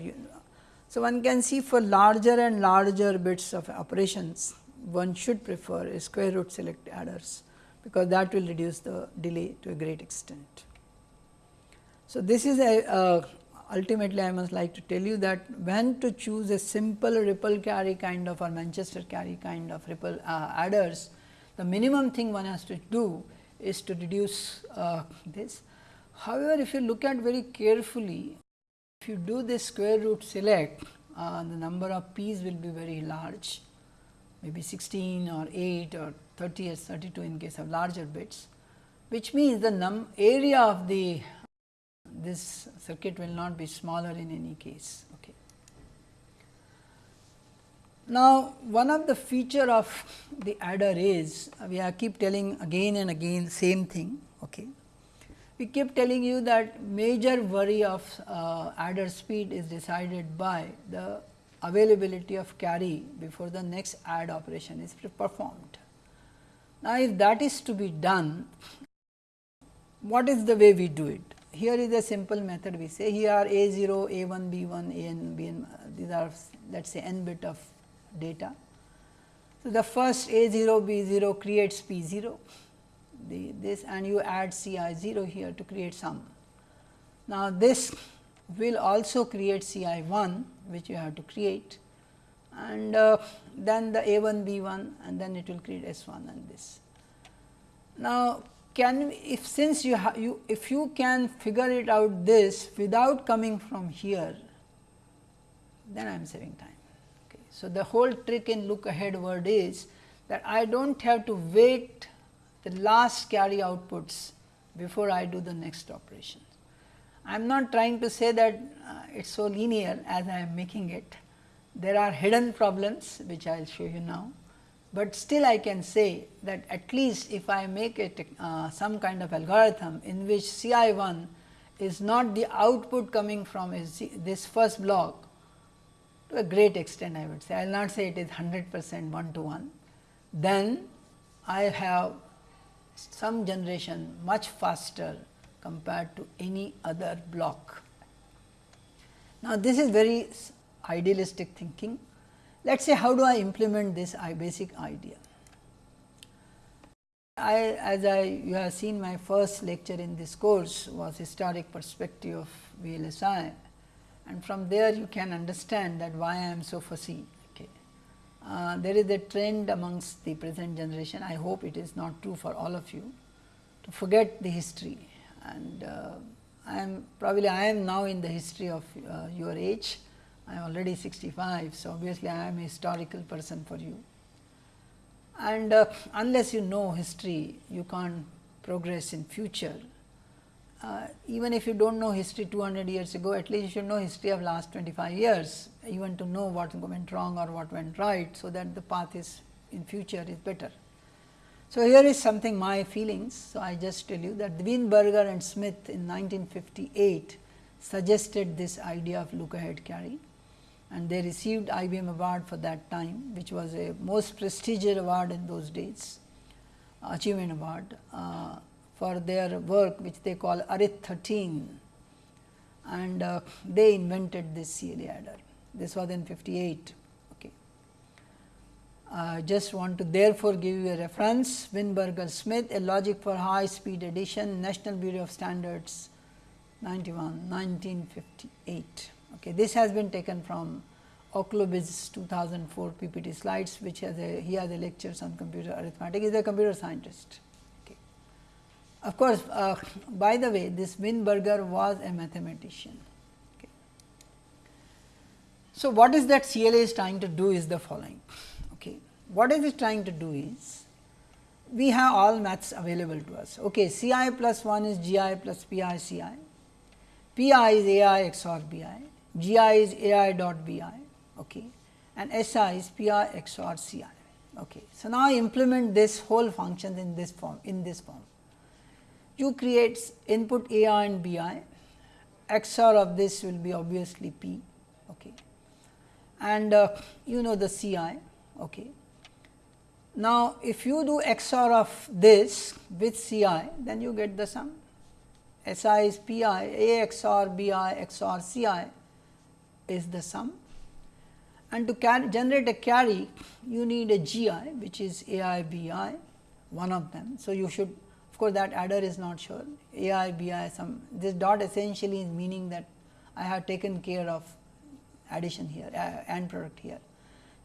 So, one can see for larger and larger bits of operations one should prefer a square root select adders, because that will reduce the delay to a great extent. So, this is a, a ultimately I must like to tell you that when to choose a simple ripple carry kind of or Manchester carry kind of ripple uh, adders, the minimum thing one has to do is to reduce uh, this. However, if you look at very carefully, if you do this square root select, uh, the number of p's will be very large, maybe 16 or 8 or 30 or 32 in case of larger bits, which means the num area of the this circuit will not be smaller in any case. Okay. Now, one of the feature of the adder is we are keep telling again and again same thing. Okay. We keep telling you that major worry of uh, adder speed is decided by the availability of carry before the next add operation is performed. Now, if that is to be done, what is the way we do it? here is a simple method we say here are a 0, a 1, b 1, a n, b n these are let us say n bit of data. So, the first a 0 b 0 creates p 0 the, this and you add c i 0 here to create sum. Now, this will also create c i 1 which you have to create and uh, then the a 1 b 1 and then it will create s 1 and this. Now, can we if since you, have you if you can figure it out this without coming from here then I am saving time. Okay. So, the whole trick in look ahead word is that I do not have to wait the last carry outputs before I do the next operation. I am not trying to say that uh, it is so linear as I am making it. There are hidden problems which I will show you now but still I can say that at least if I make it uh, some kind of algorithm in which C i 1 is not the output coming from this first block to a great extent I would say, I will not say it is 100 percent 1 to 1, then I have some generation much faster compared to any other block. Now, this is very idealistic thinking let us say how do I implement this basic idea. I as I you have seen my first lecture in this course was historic perspective of VLSI and from there you can understand that why I am so fussy. Uh, there is a trend amongst the present generation, I hope it is not true for all of you to forget the history and uh, I am probably I am now in the history of uh, your age I am already 65. So, obviously, I am a historical person for you. and uh, unless you know history you can't progress in future. Uh, even if you do not know history 200 years ago at least you should know history of last 25 years even to know what went wrong or what went right. So, that the path is in future is better. So, here is something my feelings. So, I just tell you that Weinberger and Smith in 1958 suggested this idea of look ahead carry and they received IBM award for that time which was a most prestigious award in those days achievement award uh, for their work which they call Arith 13 and uh, they invented this CLA adder. This was in 58. Okay. I uh, just want to therefore give you a reference Weinberger Smith a logic for high speed addition National Bureau of Standards 91 1958. Okay. This has been taken from Oklobdzija's 2004 PPT slides which has a he has a lectures on computer arithmetic he is a computer scientist. Of course, uh, by the way this Weinberger was a mathematician. Okay. So, what is that CLA is trying to do is the following. Okay. What is it trying to do is we have all maths available to us. Okay, CI plus 1 is GI plus PI CI, PI is AI XOR BI, GI is AI dot BI okay, and SI is PI XOR CI. Okay. So, now implement this whole function in this form in this form. You create input AI and BI, XOR of this will be obviously P okay. and uh, you know the CI. Okay. Now, if you do XOR of this with CI then you get the sum SI is PI, A XOR BI XOR CI is the sum and to generate a carry you need a GI which is AIBI one of them. So, you should of course, that adder is not sure AIBI some this dot essentially is meaning that I have taken care of addition here uh, AND product here.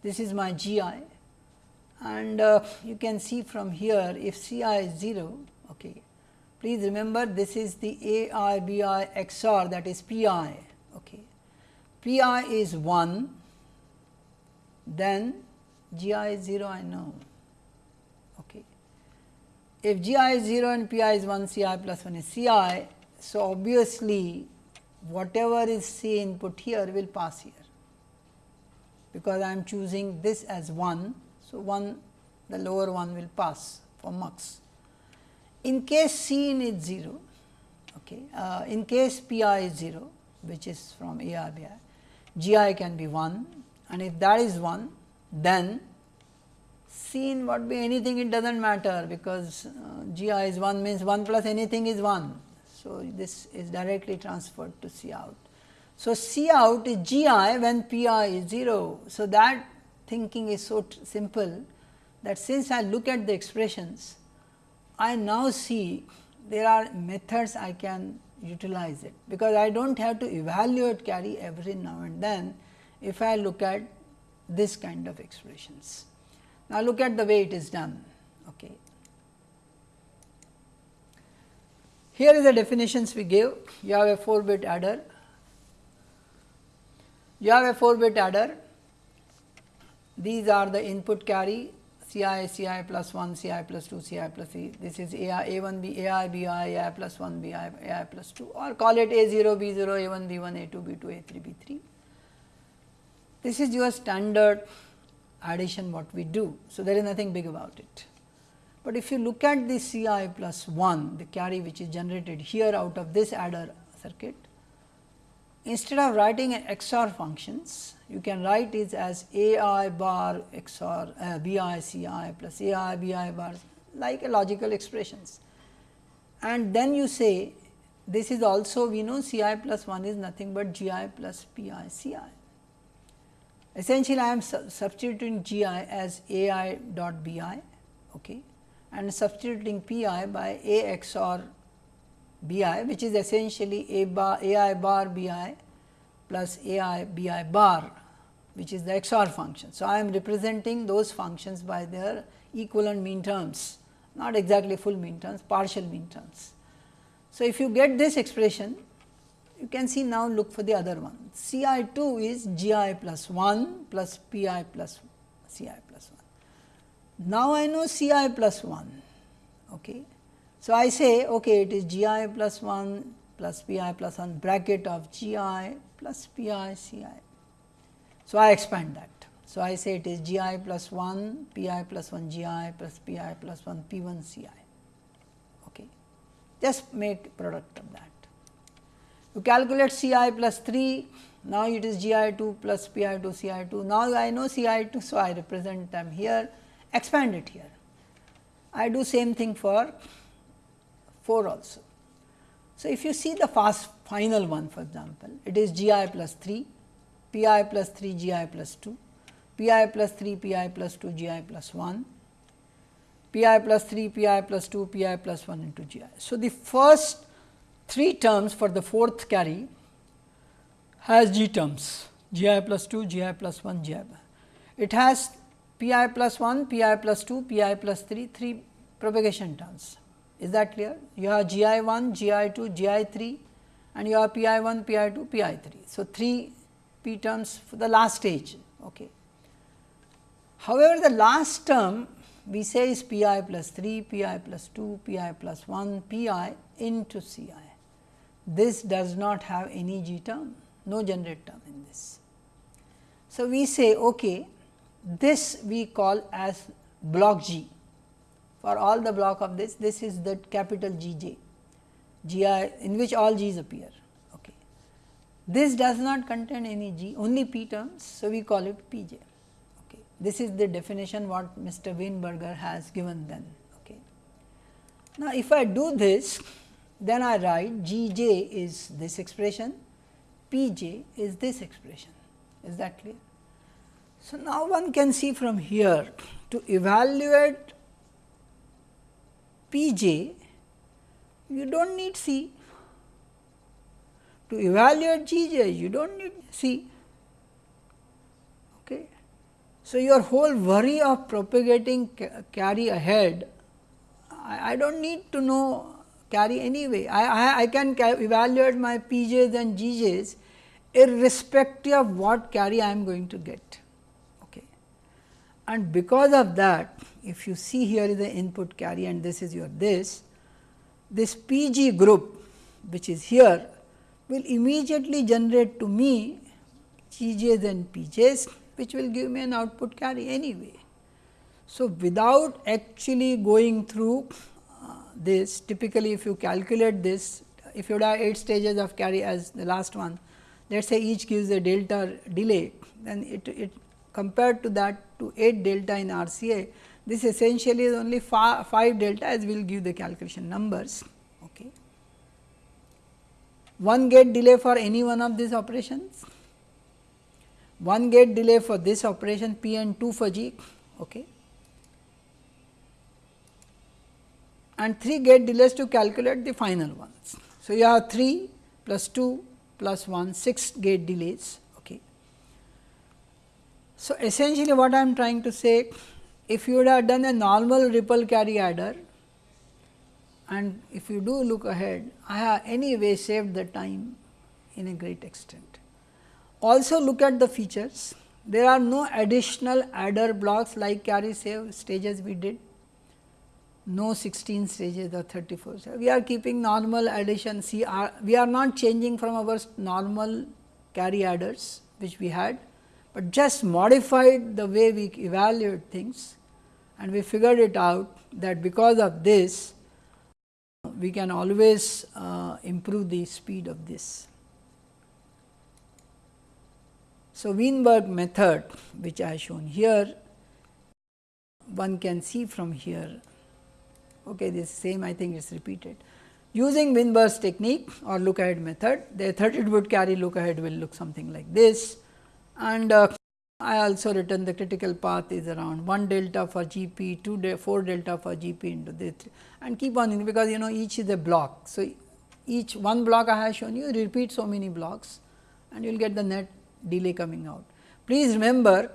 This is my GI and uh, you can see from here if CI is 0 okay. Please remember this is the AIBI XOR that is PI okay. PI is 1 then GI is 0 I know. If GI is 0 and PI is 1 CI plus 1 is CI. So, obviously, whatever is C input here will pass here because I am choosing this as 1. So, 1 the lower one will pass for mux. In case C in is 0, okay, uh, in case PI is 0 which is from ARBI, GI can be 1 and if that is 1 then seen what be anything it does not matter because uh, GI is 1 means 1 plus anything is 1. So, this is directly transferred to C out. So, C out is GI when PI is 0. So, that thinking is so simple that since I look at the expressions, I now see there are methods I can utilize it, because I do not have to evaluate carry every now and then if I look at this kind of expressions. Now, look at the way it is done. Okay. Here is the definitions we give. You have a 4 bit adder. You have a 4 bit adder. These are the input carry CI, CI plus 1, CI plus 2, CI plus 3. This is AI, A1, B, AI, BI, AI plus 1, BI, AI plus 2 or call it A0, B0, A1, B1, A2, B2, A3, B3. This is your standard addition what we do. So, there is nothing big about it. But if you look at the C i plus 1 the carry which is generated here out of this adder circuit, instead of writing an XOR functions you can write it as A i bar XOR uh, B i C i plus A i B i bar like a logical expressions. And then you say this is also we know C i plus 1 is nothing but G i plus P i C i. Essentially, I am su substituting G i as A i dot B i okay, and substituting P i by A XOR B i which is essentially A bar A i bar B i plus A i B i bar which is the XOR function. So, I am representing those functions by their equivalent min terms not exactly full min terms partial min terms. So, if you get this expression you can see now look for the other one. C i 2 is G i plus 1 plus P i plus C i plus 1. Now, I know C i plus 1. Okay. So, I say okay, it is G i plus 1 plus P i plus 1 bracket of G i plus P i C i. So, I expand that. So, I say it is G i plus 1 P i plus 1 G i plus P i plus 1 P 1 C i. Okay. Just make product of that. You calculate C i plus 3 now it is G i 2 plus P i 2 C i 2. Now, I know C i 2. So, I represent them here expand it here. I do same thing for 4 also. So, if you see the fast final one for example, it is G i plus 3, P i plus 3 G i plus 2, P i plus 3 P i plus 2 G i plus 1, P i plus 3 P i plus 2 P i plus 1 into G i. So, the first three terms for the fourth carry has G terms G i plus 2, G i plus 1, G i. It has P i plus 1, P i plus 2, P i plus 3, 3 propagation terms. Is that clear? You have G i 1, G i 2, G i 3 and you have P i 1, P i 2, P i 3. So, 3 P terms for the last stage. Okay. However, the last term we say is P i plus 3, P i plus 2, P i plus 1, P i into C i. This does not have any G term, no generate term in this. So, we say okay, this we call as block G for all the block of this, this is the capital G j, G i in which all G's appear. Okay. This does not contain any G, only P terms. So, we call it P j. Okay. This is the definition what Mr. Weinberger has given then. Okay. Now, if I do this, then I write G j is this expression, P j is this expression. Is that clear? So, now one can see from here to evaluate P j, you do not need C. To evaluate G j, you do not need C. Okay. So, your whole worry of propagating carry ahead, I, I do not need to know carry anyway. I, I, I can evaluate my P j's and G j's irrespective of what carry I am going to get Okay. and because of that if you see here is the input carry and this is your this, this PG group which is here will immediately generate to me GJs and PJs which will give me an output carry anyway. So, without actually going through this typically if you calculate this if you have 8 stages of carry as the last one let us say each gives a delta delay then it, it compared to that to 8 delta in RCA, this essentially is only 5 delta as we will give the calculation numbers. Okay. One gate delay for any one of these operations, one gate delay for this operation P and 2 for G okay. And 3 gate delays to calculate the final ones. So, you have 3 plus 2 plus 1 6 gate delays Okay. so, essentially what I am trying to say if you would have done a normal ripple carry adder and if you do look ahead I have anyway saved the time in a great extent. Also look at the features there are no additional adder blocks like carry save stages we did no 16 stages or 34. So, we are keeping normal addition see we are not changing from our normal carry adders which we had but just modified the way we evaluate things and we figured it out that because of this we can always uh, improve the speed of this. So, Weinberg method which I have shown here one can see from here okay this same I think is repeated. Using Weinberg's technique or look ahead method the 32 bit carry look ahead will look something like this and uh, I also written the critical path is around 1 delta for GP, 2 de 4 delta for GP into this and keep on because you know each is a block. So, each one block I have shown you repeat so many blocks and you will get the net delay coming out. Please remember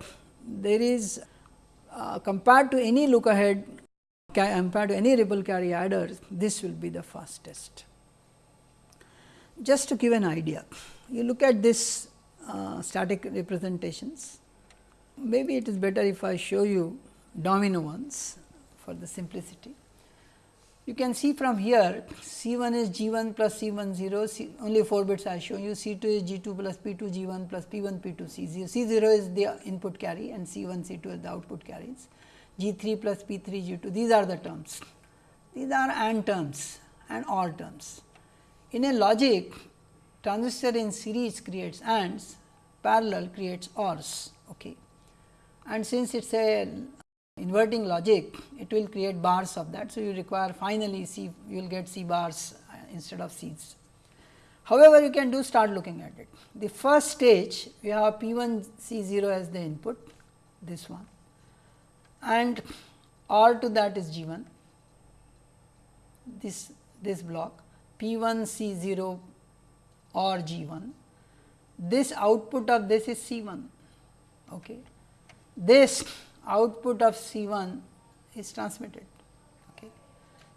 there is uh, compared to any look ahead compared to any ripple carry adder this will be the fastest. Just to give an idea you look at this uh, static representations. Maybe it is better if I show you domino ones for the simplicity. You can see from here C 1 is G 1 plus C 1 0, C, only 4 bits I show you, C 2 is G 2 plus P 2 G 1 plus P 1 P 2 C 0, C 0 is the input carry and C 1 C 2 is the output carries, G 3 plus P 3 G 2, these are the terms. These are AND terms and OR terms. In a logic, transistor in series creates ANDs, parallel creates ORs. Okay. And since it is a inverting logic, it will create bars of that. So, you require finally C, you will get C bars uh, instead of C's. However, you can do start looking at it. The first stage, we have P 1 C 0 as the input, this one and R to that is G 1, this, this block P 1 C 0 or G 1. This output of this is C 1. Okay. This output of C 1 is transmitted. Okay.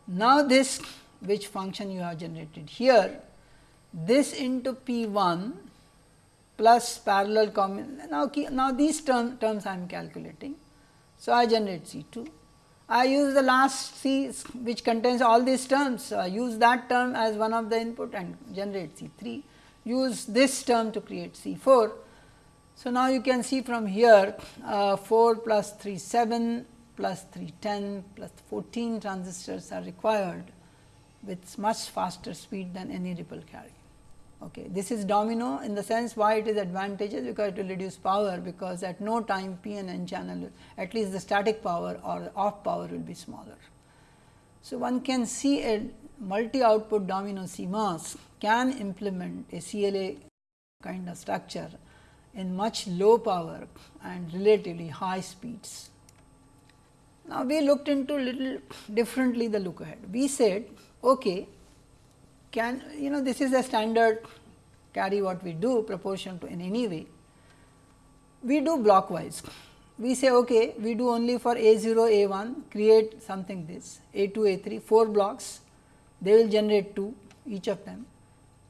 Now, this which function you have generated here, this into P 1 plus parallel combination. Now, now these term, terms I am calculating. So, I generate C 2. I use the last C which contains all these terms. So, I use that term as one of the input and generate C 3. Use this term to create C 4 so, now you can see from here uh, 4 plus 3 7 plus 3 10 plus 14 transistors are required with much faster speed than any ripple carry. Okay. This is domino in the sense why it is advantageous because it will reduce power because at no time p and n channel at least the static power or off power will be smaller. So, one can see a multi output domino CMOS can implement a CLA kind of structure in much low power and relatively high speeds. Now, we looked into little differently the look ahead. We said, okay, can you know this is a standard carry what we do proportion to in any way. We do blockwise. We say, okay, we do only for A 0, A 1, create something this, A 2, A 3, 4 blocks, they will generate 2 each of them.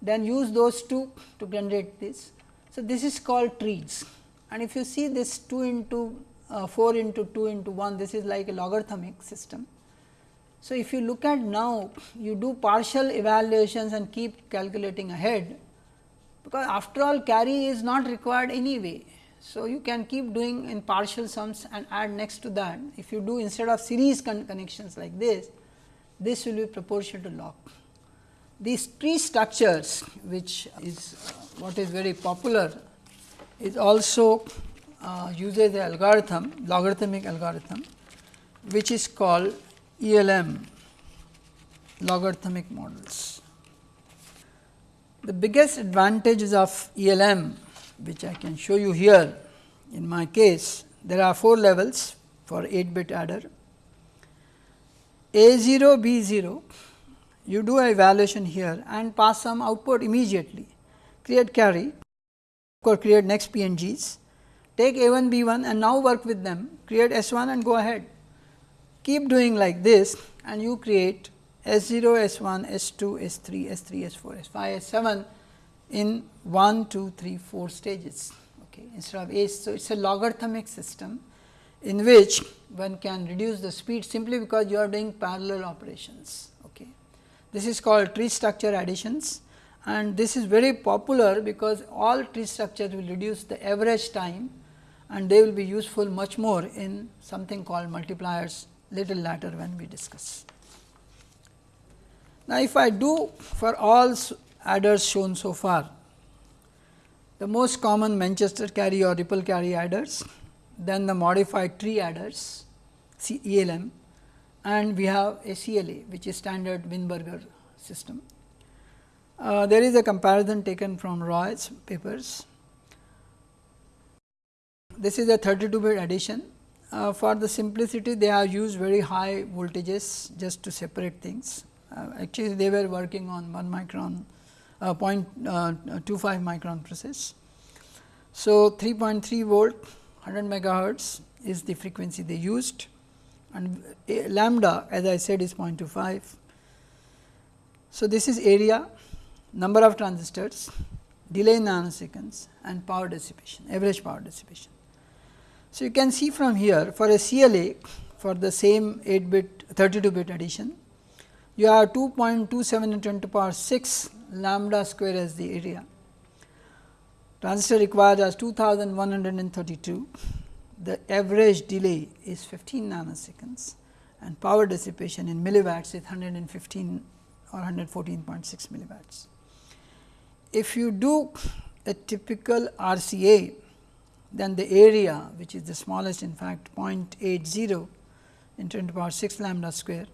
Then use those 2 to generate this so, this is called trees and if you see this 2 into uh, 4 into 2 into 1 this is like a logarithmic system. So, if you look at now you do partial evaluations and keep calculating ahead because after all carry is not required anyway. So, you can keep doing in partial sums and add next to that if you do instead of series con connections like this this will be proportional to log. These tree structures which is uh, what is very popular is also uh, uses the algorithm logarithmic algorithm which is called ELM logarithmic models. The biggest advantages of ELM which I can show you here in my case there are 4 levels for 8 bit adder A 0 B 0 you do a evaluation here and pass some output immediately create carry or create next PNGs, take A 1 B 1 and now work with them, create S 1 and go ahead. Keep doing like this and you create S 0, S 1, S 2, S 3, S 3, S 4, S 5, S 7 in 1, 2, 3, 4 stages okay, instead of A. So, it is a logarithmic system in which one can reduce the speed simply because you are doing parallel operations. Okay. This is called tree structure additions and this is very popular because all tree structures will reduce the average time and they will be useful much more in something called multipliers little later when we discuss. Now, if I do for all adders shown so far, the most common Manchester carry or ripple carry adders, then the modified tree adders ELM and we have a CLA which is standard Weinberger system. Uh, there is a comparison taken from Roy's papers. This is a 32 bit addition. Uh, for the simplicity, they have used very high voltages just to separate things. Uh, actually, they were working on 1 micron, uh, uh 0.25 micron process. So, 3.3 volt 100 megahertz is the frequency they used and lambda as I said is 0.25. So, this is area number of transistors, delay in nanoseconds and power dissipation, average power dissipation. So, you can see from here for a CLA for the same 8 bit 32 bit addition, you have 2.27 into 10 to power 6 lambda square as the area. Transistor required as 2132, the average delay is 15 nanoseconds and power dissipation in milliwatts is 115 or 114.6 milliwatts. If you do a typical RCA, then the area which is the smallest in fact 0.80 in 10 to the power 6 lambda square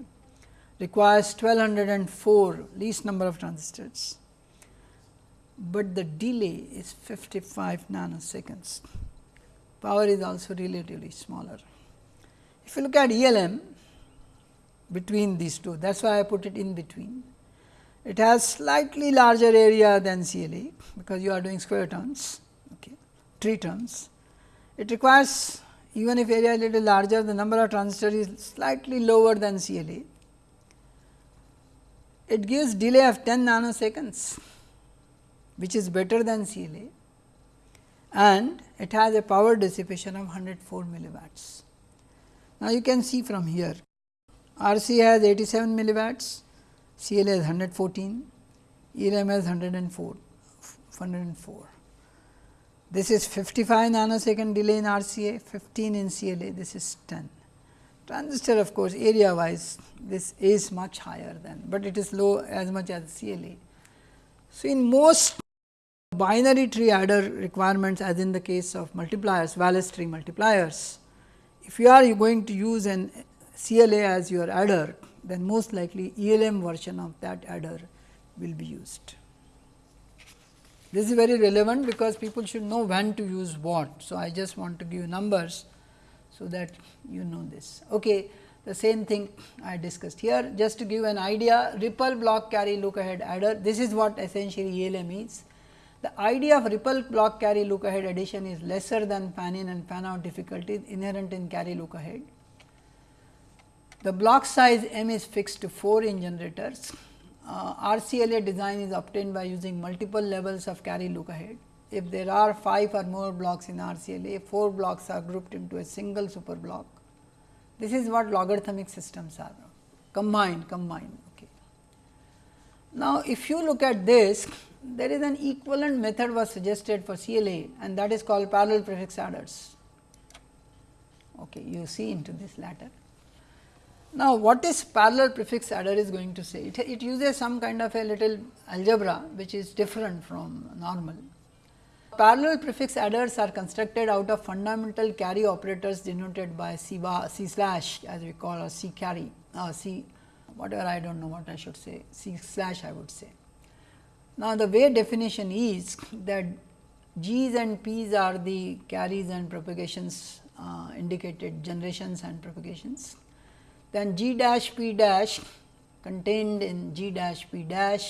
requires 1204 least number of transistors, but the delay is 55 nanoseconds. Power is also relatively smaller. If you look at ELM between these two, that is why I put it in between. It has slightly larger area than CLA, because you are doing square turns. 3 turns. It requires even if area is little larger the number of transistors is slightly lower than CLA. It gives delay of 10 nanoseconds which is better than CLA and it has a power dissipation of 104 milliwatts. Now, you can see from here RC has 87 milliwatts, CLA is 114, ELM has 104, 104. This is 55 nanosecond delay in RCA, 15 in CLA, this is 10. Transistor of course, area wise this is much higher than, but it is low as much as CLA. So, in most binary tree adder requirements as in the case of multipliers, Wallace tree multipliers, if you are going to use an CLA as your adder, then most likely ELM version of that adder will be used. This is very relevant because people should know when to use what. So, I just want to give numbers, so that you know this. Okay. The same thing I discussed here just to give an idea ripple block carry look ahead adder this is what essentially ELM is. The idea of ripple block carry look ahead addition is lesser than fan in and fan out difficulties inherent in carry look ahead the block size m is fixed to 4 in generators. Uh, RCLA design is obtained by using multiple levels of carry look ahead. If there are 5 or more blocks in RCLA, 4 blocks are grouped into a single super block. This is what logarithmic systems are combined, combined. Okay. Now, if you look at this, there is an equivalent method was suggested for CLA and that is called parallel prefix adders. Okay, you see into this latter. Now, what is parallel prefix adder is going to say? It, it uses some kind of a little algebra which is different from normal. Parallel prefix adders are constructed out of fundamental carry operators denoted by C, bar, C slash as we call or C carry or C whatever I do not know what I should say C slash I would say. Now, the way definition is that G's and P's are the carries and propagations uh, indicated generations and propagations then g dash p dash contained in g dash p dash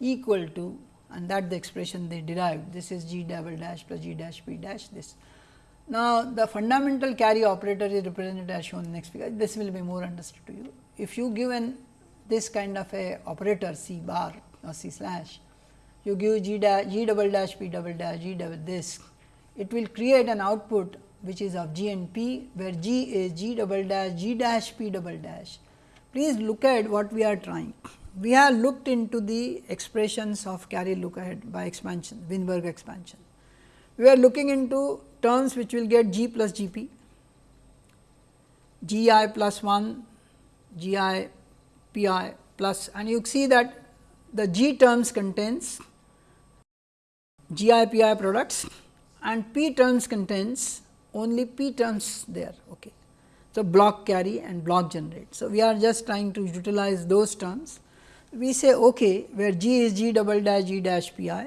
equal to and that the expression they derived this is g double dash plus g dash p dash this. Now, the fundamental carry operator is represented as shown in next figure this will be more understood to you. If you given this kind of a operator c bar or c slash you give g dash g double dash p double dash g double this it will create an output which is of g and p where g is g double dash g dash p double dash. Please look at what we are trying. We have looked into the expressions of carry look ahead by expansion Weinberger expansion. We are looking into terms which will get g plus g p, g i plus 1, g i p i plus and you see that the g terms contains g i p i products and p terms contains only p terms there. Okay. So, block carry and block generate. So, we are just trying to utilize those terms. We say okay, where g is g double dash g dash p i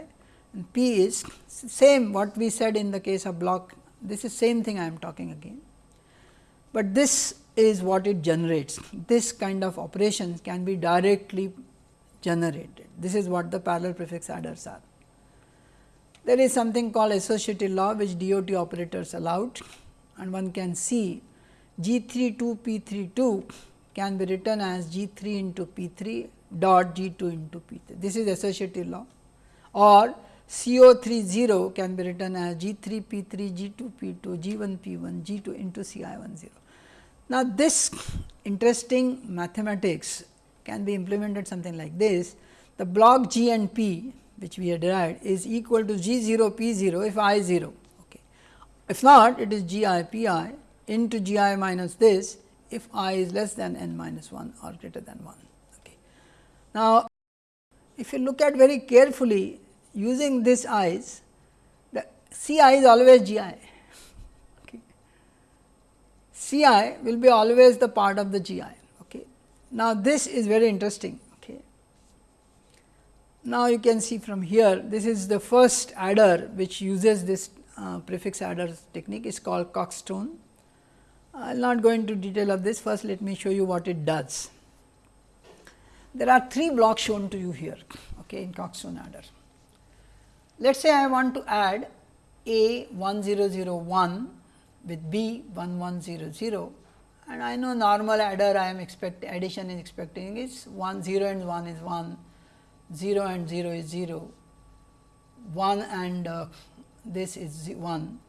and p is same what we said in the case of block this is same thing I am talking again, but this is what it generates this kind of operations can be directly generated this is what the parallel prefix adders are. There is something called associative law which DOT operators allowed and one can see G 3 2 P 3 2 can be written as G 3 into P 3 dot G 2 into P 3. This is associative law or CO30 can be written as G3P3, G2P2, G1P1, G2 into Ci10. Now, this interesting mathematics can be implemented something like this. The block G and P which we have derived is equal to G0 P0 if I 0. Okay. If not it is G i P i into G i minus this if i is less than n minus 1 or greater than 1. Okay. Now, if you look at very carefully using this i's, the C i is always G i. Okay. C i will be always the part of the G i. Okay. Now, this is very interesting. Now, you can see from here this is the first adder which uses this uh, prefix adder technique is called Kogge-Stone. I will not go into detail of this first let me show you what it does. There are three blocks shown to you here okay, in Kogge-Stone adder. Let us say I want to add A 1001 with B 1100 and I know normal adder I am expect addition is expecting is 1 0 and 1 is 1, 0 and 0 is 0, 1 and uh, this is 1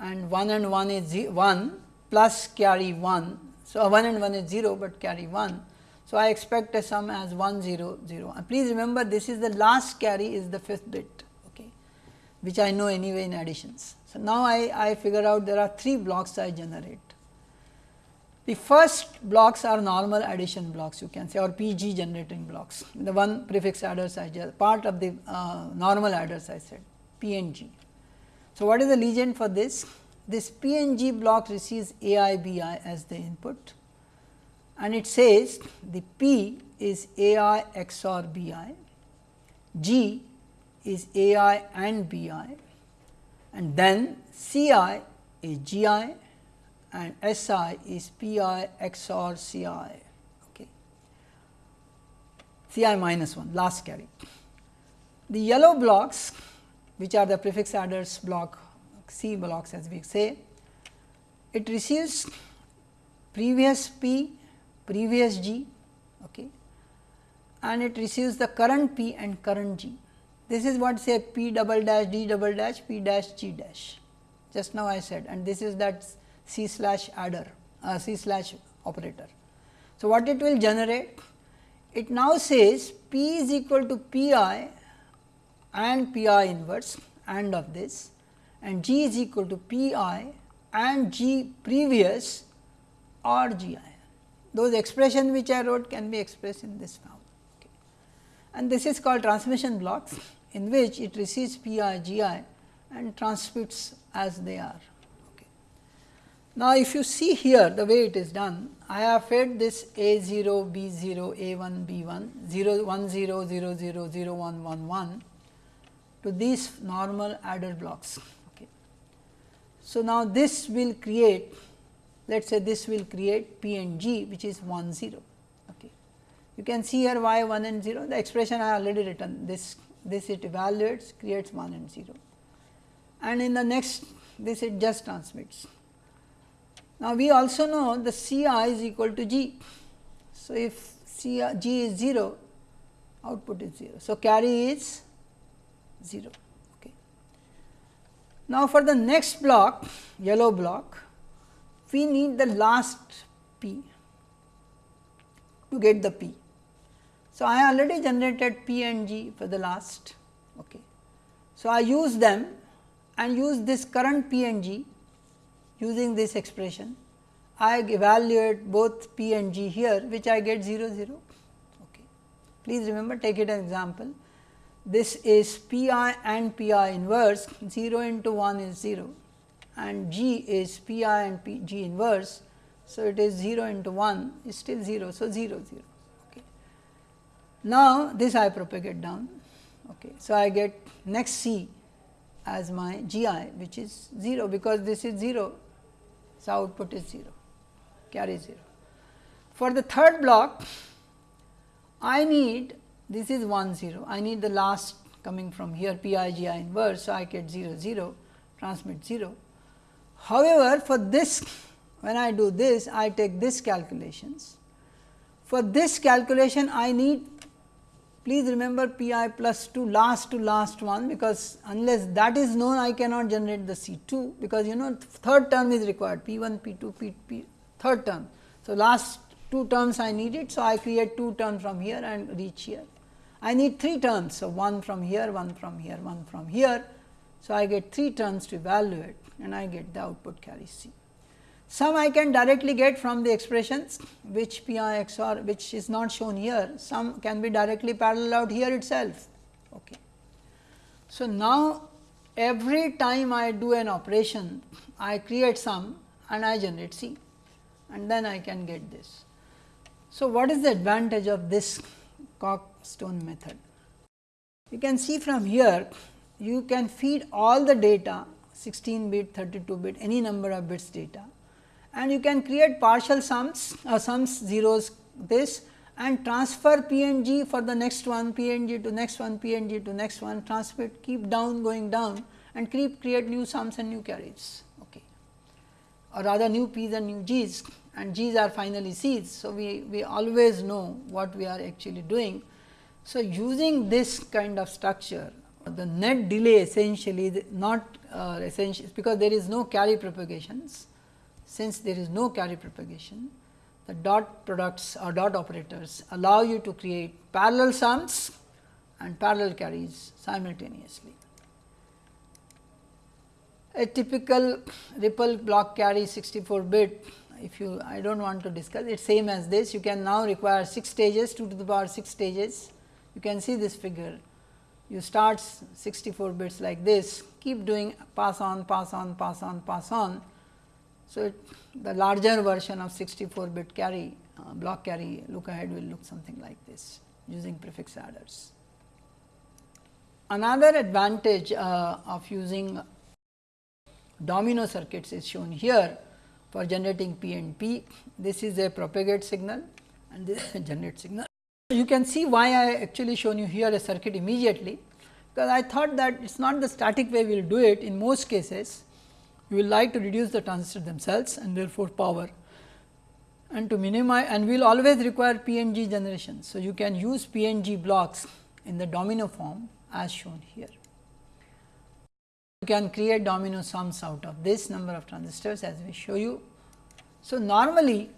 and 1 and 1 is 1 plus carry 1. So, 1 and 1 is 0, but carry 1. So, I expect a sum as 1 0 0 and please remember this is the last carry is the fifth bit okay, which I know anyway in additions. So, now I, I figure out there are 3 blocks I generate. The first blocks are normal addition blocks you can say or PG generating blocks the one prefix adders I just part of the uh, normal adders I said P and G. So, what is the legend for this? this PNG block receives AI BI as the input and it says the P is AI XOR BI, G is AI and BI and then CI is GI and SI is PI XOR CI okay. CI minus 1 last carry. The yellow blocks which are the prefix adders block C blocks as we say, it receives previous P, previous G okay, and it receives the current P and current G. This is what say P double dash D double dash P dash G dash just now I said and this is that C slash adder uh, C slash operator. So, what it will generate? It now says P is equal to P i and P i inverse and of this and G is equal to P i and G previous or G i. Those expressions which I wrote can be expressed in this form. Okay. And this is called transmission blocks in which it receives P i G i and transmits as they are. Okay. Now, if you see here the way it is done, I have fed this A 0, B 0, A 1, B 1, 0, 1 0, 0 0, 0 1 1 1 to these normal adder blocks. So, now this will create let us say this will create P and G which is 1 0. Okay. You can see here y 1 and 0 the expression I already written this this it evaluates creates 1 and 0 and in the next this it just transmits. Now, we also know the C i is equal to G. So, if C i, G is 0 output is 0. So, carry is 0. Okay. Now, for the next block yellow block we need the last p to get the p. So, I already generated p and g for the last. Okay. So, I use them and use this current p and g using this expression. I evaluate both p and g here which I get 0 0. Okay. Please remember take it an example this is P i and P i inverse 0 into 1 is 0 and G is P i and P G inverse. So, it is 0 into 1 is still 0. So, 0 0. Okay. Now, this I propagate down. Okay. So, I get next C as my G i which is 0 because this is 0. So, output is 0 carry 0. For the third block I need this is 1 0. I need the last coming from here p i g i inverse. So, I get 0 0 transmit 0. However, for this when I do this I take this calculations. For this calculation I need please remember p i plus 2 last to last one because unless that is known I cannot generate the C 2 because you know third term is required P 1 P 2 P, P third term. So, last two terms I need it. So, I create two terms from here and reach here. I need three terms. So, one from here, one from here, one from here. So, I get three terms to evaluate and I get the output carry C. Some I can directly get from the expressions which P i XOR which is not shown here, some can be directly parallel out here itself. Okay. So, now every time I do an operation, I create some and I generate C and then I can get this. So, what is the advantage of this Kogge-Stone method? You can see from here, you can feed all the data 16 bit, 32 bit, any number of bits data and you can create partial sums, uh, sums zeros this and transfer p and g for the next one, p and g to next one, p and g to next one, transmit, keep down going down and keep create new sums and new carries okay. or rather new p's and new g's and g's are finally c's. So, we, we always know what we are actually doing. So, using this kind of structure the net delay essentially not uh, essential because there is no carry propagations. Since there is no carry propagation, the dot products or dot operators allow you to create parallel sums and parallel carries simultaneously. A typical ripple block carry 64 bit if you I do not want to discuss it same as this you can now require 6 stages 2 to the power 6 stages you can see this figure you start 64 bits like this keep doing pass on pass on pass on pass on. So, it, the larger version of 64 bit carry uh, block carry look ahead will look something like this using prefix adders. Another advantage uh, of using domino circuits is shown here for generating P and P. This is a propagate signal and this is a generate signal. You can see why I actually shown you here a circuit immediately, because I thought that it is not the static way we will do it in most cases. We will like to reduce the transistors themselves and therefore, power and to minimize and we will always require P and G generation. So, you can use P and G blocks in the domino form as shown here. You can create domino sums out of this number of transistors as we show you. So, normally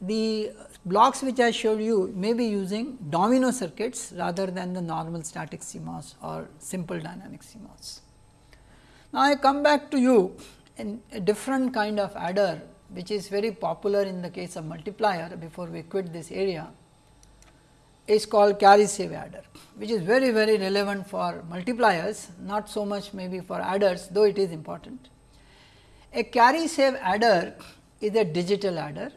the blocks which I showed you may be using domino circuits rather than the normal static CMOS or simple dynamic CMOS. Now, I come back to you a different kind of adder which is very popular in the case of multiplier before we quit this area is called carry save adder which is very very relevant for multipliers not so much maybe for adders though it is important. A carry save adder is a digital adder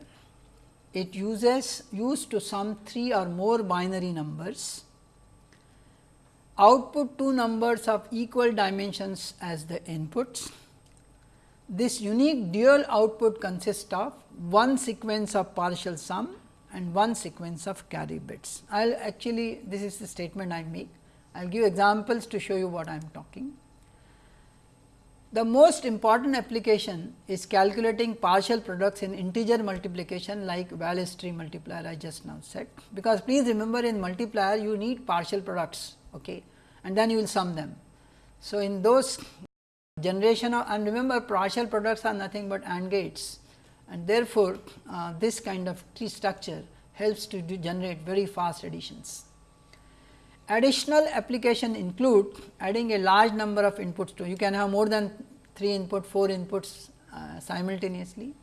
it uses used to sum 3 or more binary numbers output two numbers of equal dimensions as the inputs. This unique dual output consists of one sequence of partial sum and one sequence of carry bits. I will actually this is the statement I make. I will give examples to show you what I am talking. The most important application is calculating partial products in integer multiplication like Wallace tree multiplier I just now said, because please remember in multiplier you need partial products okay, and then you will sum them. So, in those generation of and remember partial products are nothing but AND gates and therefore, uh, this kind of tree structure helps to generate very fast additions. Additional application include adding a large number of inputs to you can have more than 3 input 4 inputs uh, simultaneously.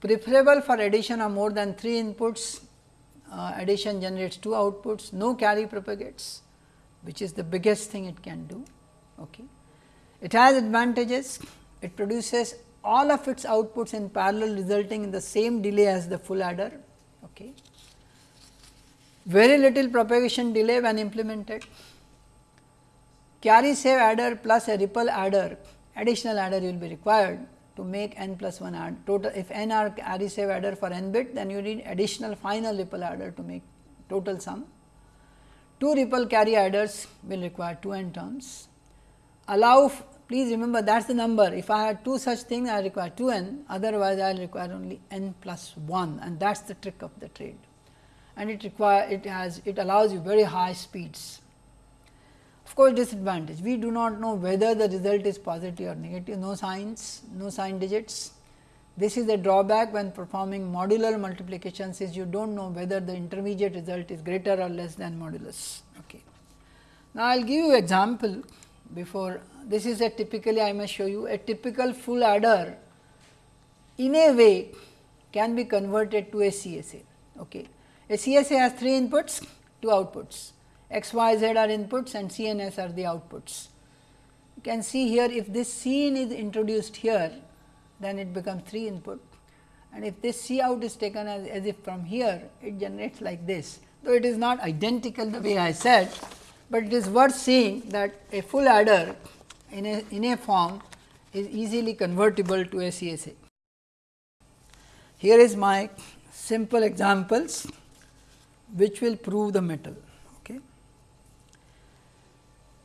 Preferable for addition of more than 3 inputs uh, addition generates 2 outputs no carry propagates which is the biggest thing it can do. Okay. It has advantages it produces all of its outputs in parallel resulting in the same delay as the full adder. Okay. Very little propagation delay when implemented. Carry save adder plus a ripple adder, additional adder will be required to make n plus 1 add total. If n are carry save adder for n bit, then you need additional final ripple adder to make total sum. Two ripple carry adders will require 2 n terms. Allow Please remember that is the number. If I had two such things, I require 2 n, otherwise I will require only n plus 1 and that is the trick of the trade. and it require it has it allows you very high speeds. Of course, disadvantage we do not know whether the result is positive or negative no signs no sign digits. This is a drawback when performing modular multiplications is you do not know whether the intermediate result is greater or less than modulus. Okay. Now, I will give you example before this is a typically I must show you a typical full adder in a way can be converted to a CSA. Okay. A CSA has three inputs, two outputs x, y, z are inputs and c and s are the outputs. You can see here if this c in is introduced here then it becomes 3 input and if this C out is taken as, as if from here it generates like this though it is not identical the way I said, but it is worth seeing that a full adder in a, in a form is easily convertible to a CSA. Here is my simple examples which will prove the metal. Okay.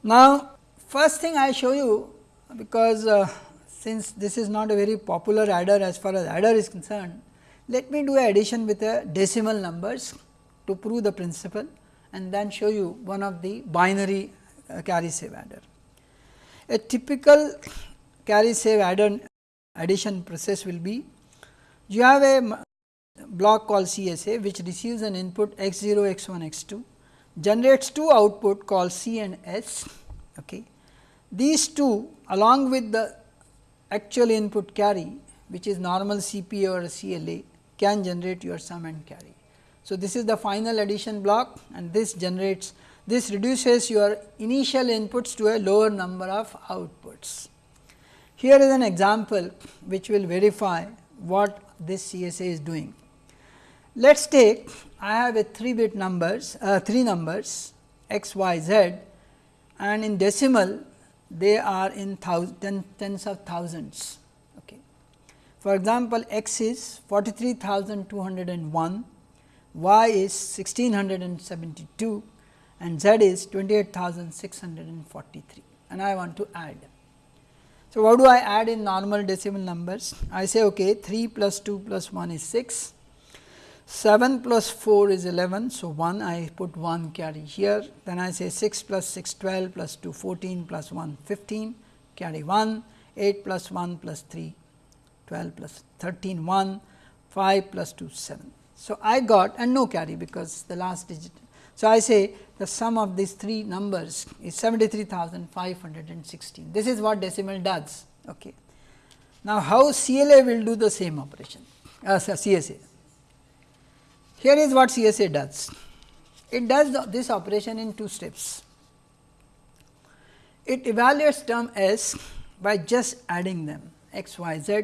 Now, first thing I show you because uh, since this is not a very popular adder as far as adder is concerned, let me do a addition with a decimal numbers to prove the principle and then show you one of the binary uh, carry save adder. A typical carry save adder addition process will be you have a block called CSA which receives an input x 0 x 1 x 2 generates two output called C and S. Okay. These two along with the actual input carry which is normal CPA or CLA can generate your sum and carry. So, this is the final addition block and this generates this reduces your initial inputs to a lower number of outputs. Here is an example which will verify what this CSA is doing. Let us take I have a 3 bit numbers uh, 3 numbers x y z and in decimal they are in thousand, tens of thousands. Okay. For example, x is 43,201, y is 1672 and z is 28,643 and I want to add. So, what do I add in normal decimal numbers? I say okay 3 plus 2 plus 1 is 6 7 plus 4 is 11. So, 1 I put 1 carry here then I say 6 plus 6 12 plus 2 14 plus 1 15 carry 1 8 plus 1 plus 3 12 plus 13 1 5 plus 2 7. So, I got and no carry because the last digit. So, I say the sum of these three numbers is 73,516 this is what decimal does. Okay. Now, how CLA will do the same operation as uh, CSA here is what CSA does. It does the, this operation in two steps. It evaluates term S by just adding them x, y, z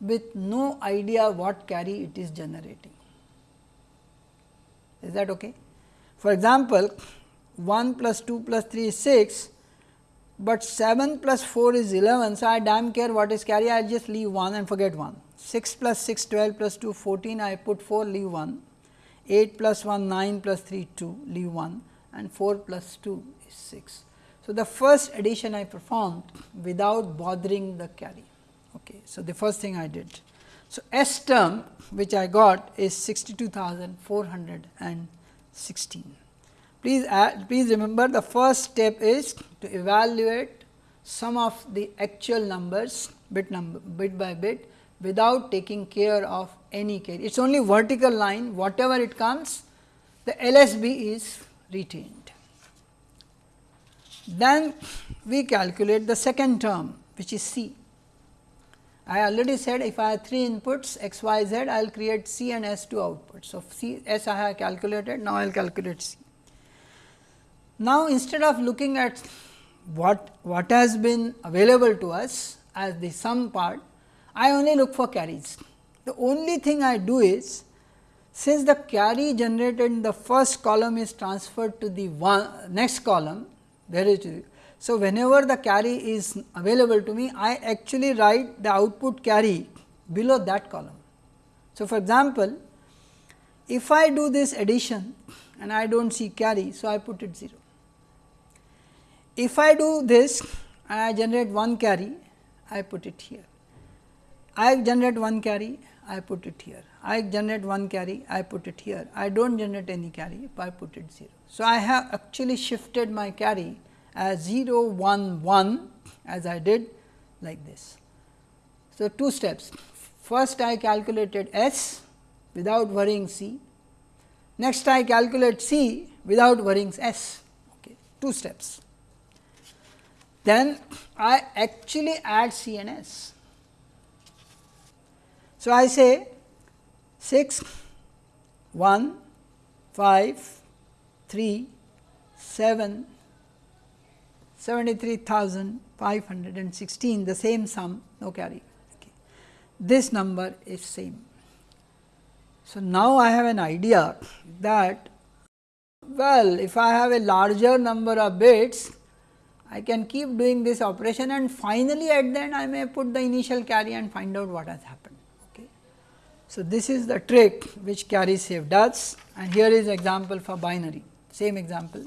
with no idea what carry it is generating. Is that okay? For example, 1 plus 2 plus 3 is 6, but 7 plus 4 is 11. So, I damn care what is carry I just leave 1 and forget 1. 6 plus 6 12 plus 2 14 I put 4 leave 1 8 plus 1 9 plus 3 2 leave 1 and 4 plus 2 is 6. So, the first addition I performed without bothering the carry. Okay. So, the first thing I did. So, S term which I got is 62,416. Please add, please remember the first step is to evaluate some of the actual numbers bit number bit by bit without taking care of any carry. It is only vertical line whatever it comes the LSB is retained. Then we calculate the second term which is C. I already said if I have 3 inputs x, y, z, I will create C and S two outputs. So, C S I have calculated, now I will calculate C. Now, instead of looking at what, what has been available to us as the sum part, I only look for carries. The only thing I do is since the carry generated in the first column is transferred to the one next column there is so whenever the carry is available to me I actually write the output carry below that column. So, for example, if I do this addition and I do not see carry so I put it 0. If I do this and I generate one carry I put it here. I generate one carry, I put it here. I generate one carry, I put it here. I do not generate any carry, I put it 0. So, I have actually shifted my carry as 0, 1, 1 as I did like this. So, two steps. First I calculated S without worrying C. Next I calculate C without worrying S. Okay. Two steps. Then I actually add C and S. So, I say 6, 1, 5, 3, 7, 73,516 the same sum no carry. Okay. This number is same. So, now I have an idea that well if I have a larger number of bits I can keep doing this operation and finally at the end I may put the initial carry and find out what has happened. Okay. So, this is the trick which carry save does and here is example for binary same example.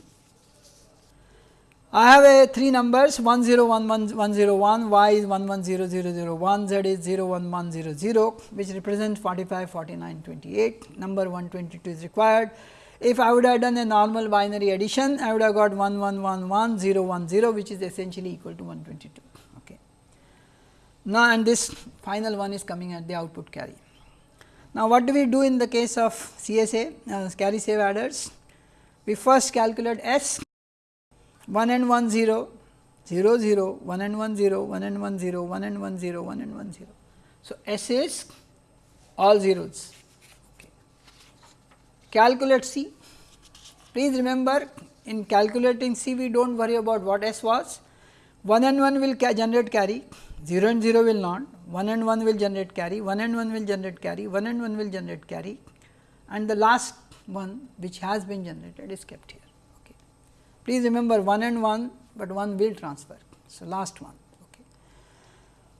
I have a 3 numbers 1 0 1 1 1 0 1 y is 1 1 0 0 0 1 z is 0 1 1 0 0 which represents 45 49 28 number 122 is required if I would have done a normal binary addition, I would have got 1 1 1 1 0 1 0 which is essentially equal to 122. Okay. Now, and this final one is coming at the output carry. Now, what do we do in the case of CSA uh, carry save adders? We first calculate S 1 and 1 0, 0 0, 1 and 1 0, 1 and 1 0, 1 and 1 0, 1 and 1 0. So, S is all zeros calculate C. Please remember in calculating C we do not worry about what S was, 1 and 1 will ca generate carry, 0 and 0 will not, 1 and 1 will generate carry, 1 and 1 will generate carry, 1 and 1 will generate carry and the last one which has been generated is kept here. Please remember 1 and 1, but 1 will transfer. So, last one. Okay.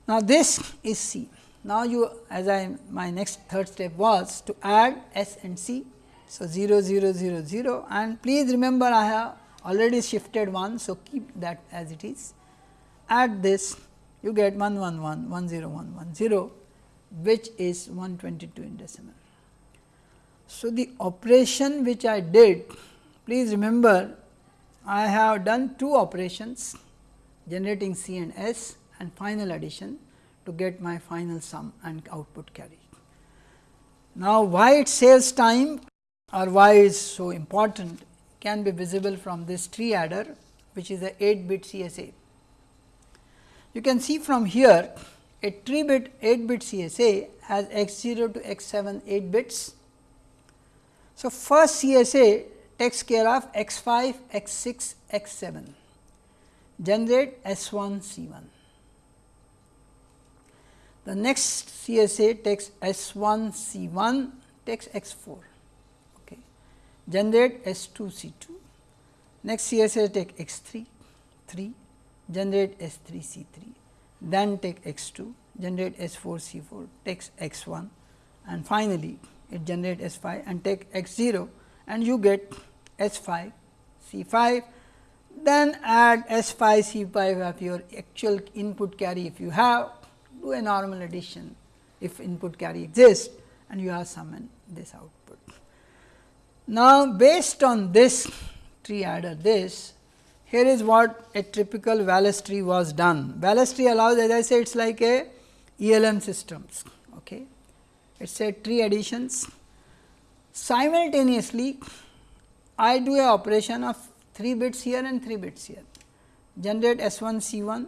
Now, this is C. Now, you as I my next third step was to add S and C so, 0 0 0 0 and please remember I have already shifted 1. So, keep that as it is add this you get 1 1 1 1 0 1 1 0 which is 122 in decimal. So, the operation which I did please remember I have done two operations generating C and S and final addition to get my final sum and output carry. Now, why it saves time or why it is so important can be visible from this tree adder which is a 8 bit CSA. You can see from here a 3 bit 8 bit CSA has x 0 to x 7 8 bits. So, first CSA takes care of x 5, x 6, x 7 generate S 1 C 1. The next CSA takes S 1 C 1 takes x 4 okay. generate S 2 C 2. Next CSA take x 3 3 generate S 3 C 3 then take x 2 generate S 4 C 4 takes x 1 and finally, it generate S 5 and take x 0 and you get S 5 C 5 then add S 5 C 5 of your actual input carry if you have do a normal addition if input carry exists and you have summoned this output. Now, based on this tree adder this, here is what a typical Wallace tree was done. Wallace tree allows as I said it is like a ELM systems. Okay. It is a tree additions. Simultaneously, I do a operation of 3 bits here and 3 bits here, generate S 1 C 1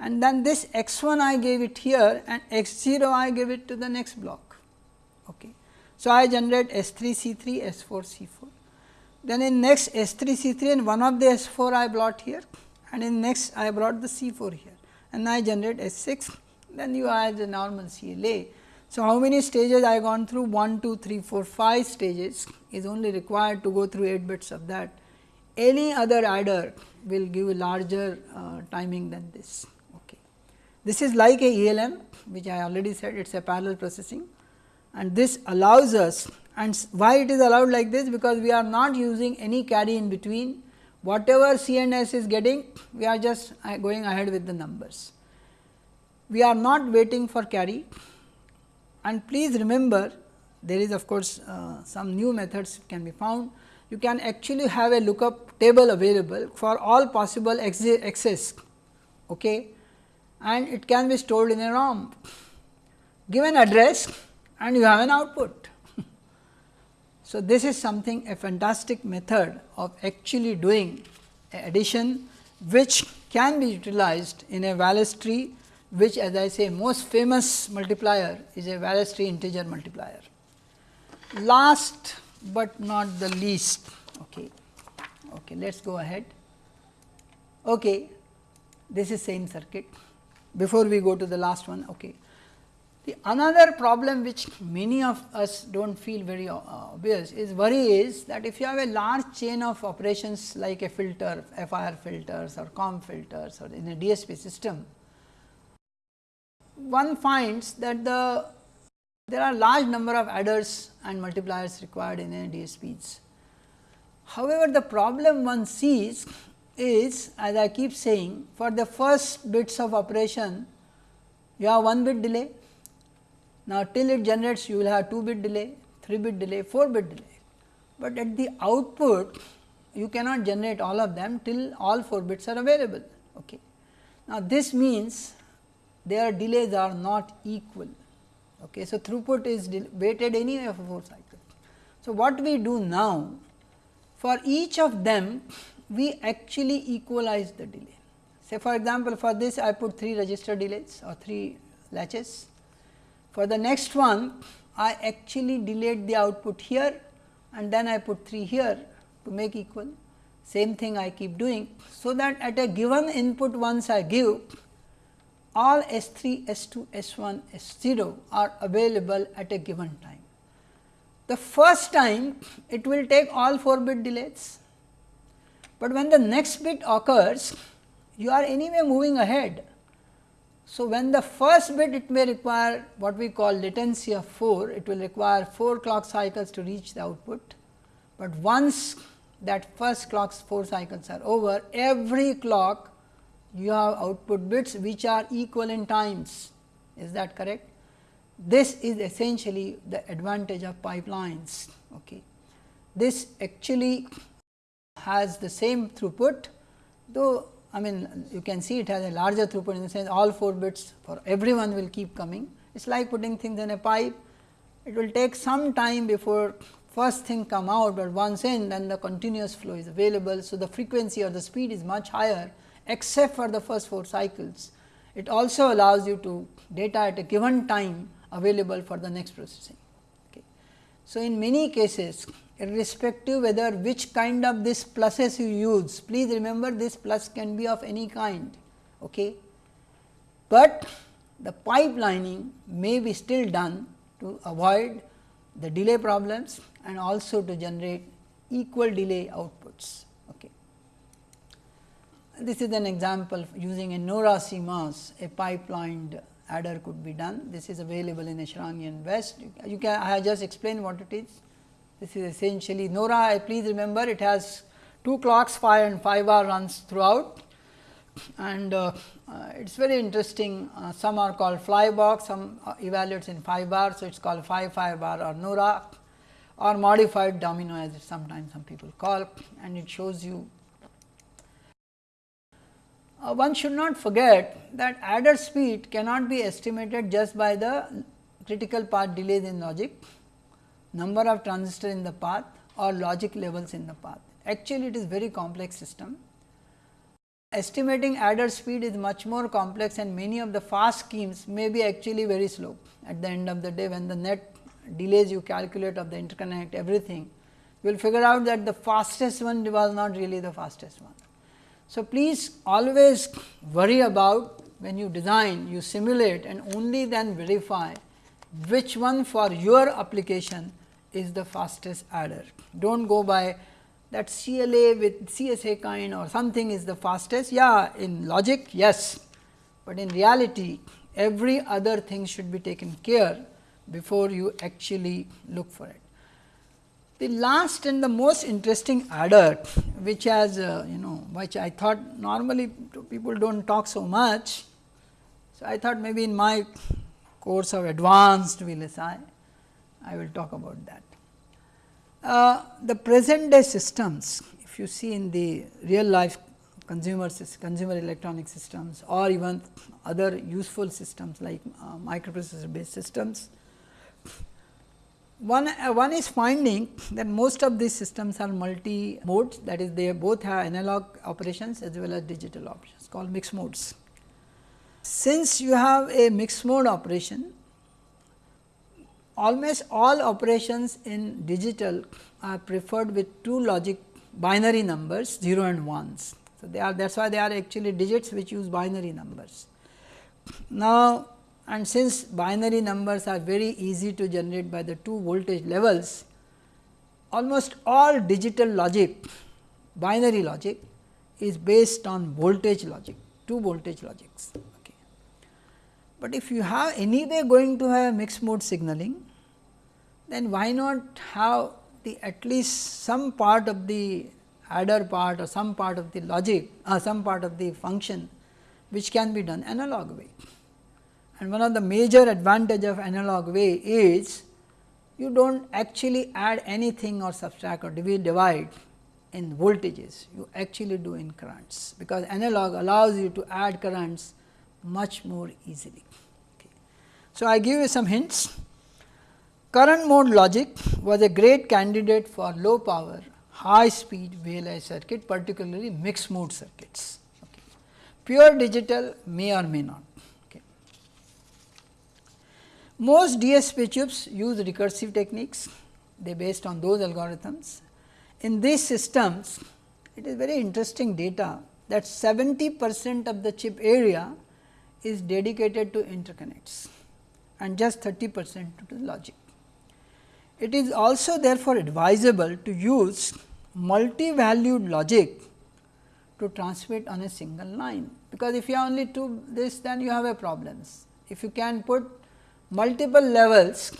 and then this x 1 I gave it here and x 0 I give it to the next block. Okay. So, I generate S 3 C 3 S 4 C 4. Then in next S 3 C 3 and one of the S 4 I brought here and in next I brought the C 4 here and I generate S 6 then you have the normal CLA. So, how many stages I gone through 1, 2, 3, 4, 5 stages is only required to go through 8 bits of that. Any other adder will give a larger uh, timing than this. Okay. This is like a ELM which I already said it is a parallel processing and this allows us and why it is allowed like this because we are not using any carry in between whatever CNS is getting we are just uh, going ahead with the numbers. we are not waiting for carry and please remember there is of course, uh, some new methods can be found. You can actually have a lookup table available for all possible access okay, and it can be stored in a ROM. Give an address and you have an output. so, this is something a fantastic method of actually doing addition which can be utilized in a Wallace tree which as I say most famous multiplier is a Wallace tree integer multiplier. Last but not the least, okay. Okay, let us go ahead. Okay, this is same circuit. Before we go to the last one, okay. The another problem which many of us do not feel very uh, obvious is worry is that if you have a large chain of operations like a filter, FIR filters or comb filters or in a DSP system, one finds that the there are large number of adders and multipliers required in a DSPs. However, the problem one sees is as I keep saying for the first bits of operation you have 1 bit delay. Now, till it generates you will have 2 bit delay, 3 bit delay, 4 bit delay, but at the output you cannot generate all of them till all 4 bits are available. Okay. Now, this means their delays are not equal. Okay. So, throughput is weighted anyway for 4 cycles. So, what we do now for each of them we actually equalize the delay. Say for example, for this I put 3 register delays or 3 latches. For the next one I actually delayed the output here and then I put 3 here to make equal. Same thing I keep doing. So, that at a given input once I give all S 3, S 2, S 1, S 0 are available at a given time. The first time it will take all 4 bit delays, but when the next bit occurs you are anyway moving ahead. So, when the first bit it may require what we call latency of 4, it will require 4 clock cycles to reach the output, but once that first clock's 4 cycles are over every clock you have output bits which are equal in times. Is that correct? This is essentially the advantage of pipelines. Okay. This actually has the same throughput though I mean you can see it has a larger throughput in the sense all 4 bits for everyone will keep coming. It is like putting things in a pipe. It will take some time before first thing come out, but once in then the continuous flow is available. So, the frequency or the speed is much higher except for the first 4 cycles. It also allows you to data at a given time available for the next processing. Okay. So, in many cases irrespective whether which kind of this pluses you use, please remember this plus can be of any kind. Okay. But the pipelining may be still done to avoid the delay problems and also to generate equal delay outputs. This is an example using a NORA CMOS, a pipelined adder could be done. This is available in a Eshraghian Weste. You can I have just explained what it is. This is essentially NORA. Please remember it has two clocks 5 and 5 bar runs throughout and uh, uh, it is very interesting. Uh, some are called fly box, some uh, evaluates in 5 bar. So, it is called 5 5 bar or NORA or modified domino as sometimes some people call and it shows you. Uh, one should not forget that adder speed cannot be estimated just by the critical path delays in logic, number of transistor in the path or logic levels in the path. Actually, it is very complex system estimating adder speed is much more complex and many of the fast schemes may be actually very slow at the end of the day when the net delays you calculate of the interconnect everything you will figure out that the fastest one was not really the fastest one. So, please always worry about when you design you simulate and only then verify which one for your application is the fastest adder. Do not go by that CLA with CSA kind or something is the fastest. Yeah, in logic, yes, but in reality, every other thing should be taken care before you actually look for it. The last and the most interesting adder, which has uh, you know, which I thought normally people do not talk so much. So, I thought maybe in my course of advanced VLSI, I will talk about that. Uh, the present day systems, if you see in the real life consumer, consumer electronic systems or even other useful systems like uh, microprocessor based systems, one, uh, one is finding that most of these systems are multi modes that is they both have analog operations as well as digital operations called mixed modes. Since you have a mixed mode operation, almost all operations in digital are preferred with two logic binary numbers 0 and 1s. So, they are that is why they are actually digits which use binary numbers. Now, and since binary numbers are very easy to generate by the two voltage levels, almost all digital logic binary logic is based on voltage logic, two voltage logics. Okay. But if you have anyway going to have mixed mode signaling, then why not have the at least some part of the adder part or some part of the logic or uh, some part of the function which can be done analog way. And one of the major advantage of analog way is you do not actually add anything or subtract or divide in voltages, you actually do in currents, because analog allows you to add currents much more easily. Okay. So, I give you some hints. Current mode logic was a great candidate for low power, high speed VLSI circuit, particularly mixed mode circuits. Okay. Pure digital may or may not. Most DSP chips use recursive techniques, they based on those algorithms. In these systems, it is very interesting data that 70 percent of the chip area is dedicated to interconnects and just 30 percent to logic. It is also therefore advisable to use multi-valued logic to transmit on a single line, because if you have only two this then you have a problems. If you can put multiple levels,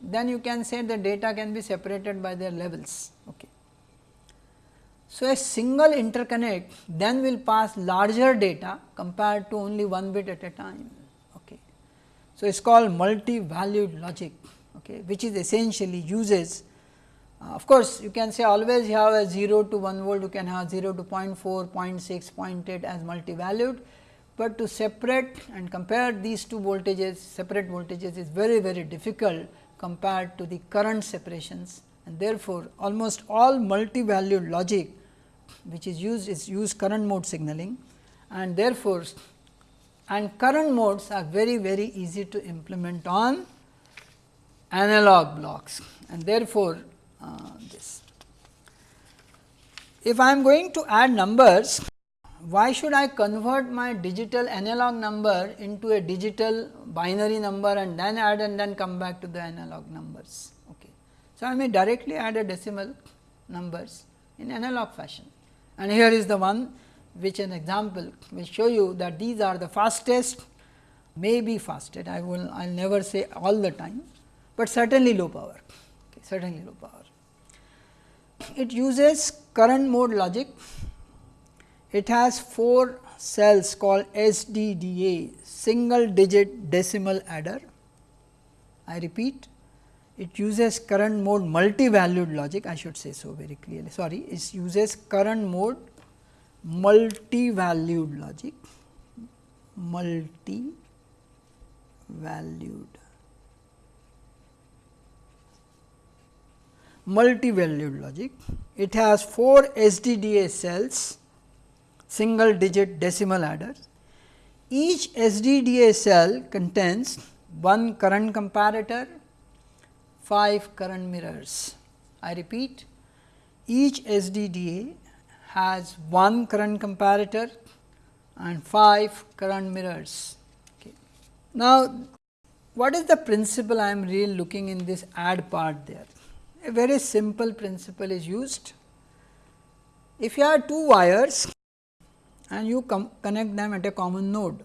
then you can say the data can be separated by their levels. Okay. So, a single interconnect then will pass larger data compared to only one bit at a time. Okay. So, it is called multi-valued logic, okay, which is essentially uses uh, of course, you can say always you have a 0 to 1 volt, you can have 0 to 0 0.4, 0.6, 0.8 as multi-valued but to separate and compare these two voltages separate voltages is very very difficult compared to the current separations. And therefore, almost all multi valued logic which is used is use current mode signaling. And therefore, and current modes are very very easy to implement on analog blocks. And therefore, uh, this. If I am going to add numbers why should I convert my digital analog number into a digital binary number and then add and then come back to the analog numbers. Okay. So, I may directly add a decimal numbers in analog fashion and here is the one which an example will show you that these are the fastest may be fastest I will I will never say all the time, but certainly low power okay, certainly low power. It uses current mode logic it has 4 cells called SDDA single digit decimal adder. I repeat it uses current mode multi valued logic I should say so very clearly sorry it uses current mode multi valued logic multi valued multi valued logic. It has 4 SDDA cells single digit decimal adders. Each SDDA cell contains one current comparator, 5 current mirrors. I repeat each SDDA has one current comparator and 5 current mirrors. Okay. Now, what is the principle I am really looking in this add part there? A very simple principle is used. If you have two wires and you connect them at a common node.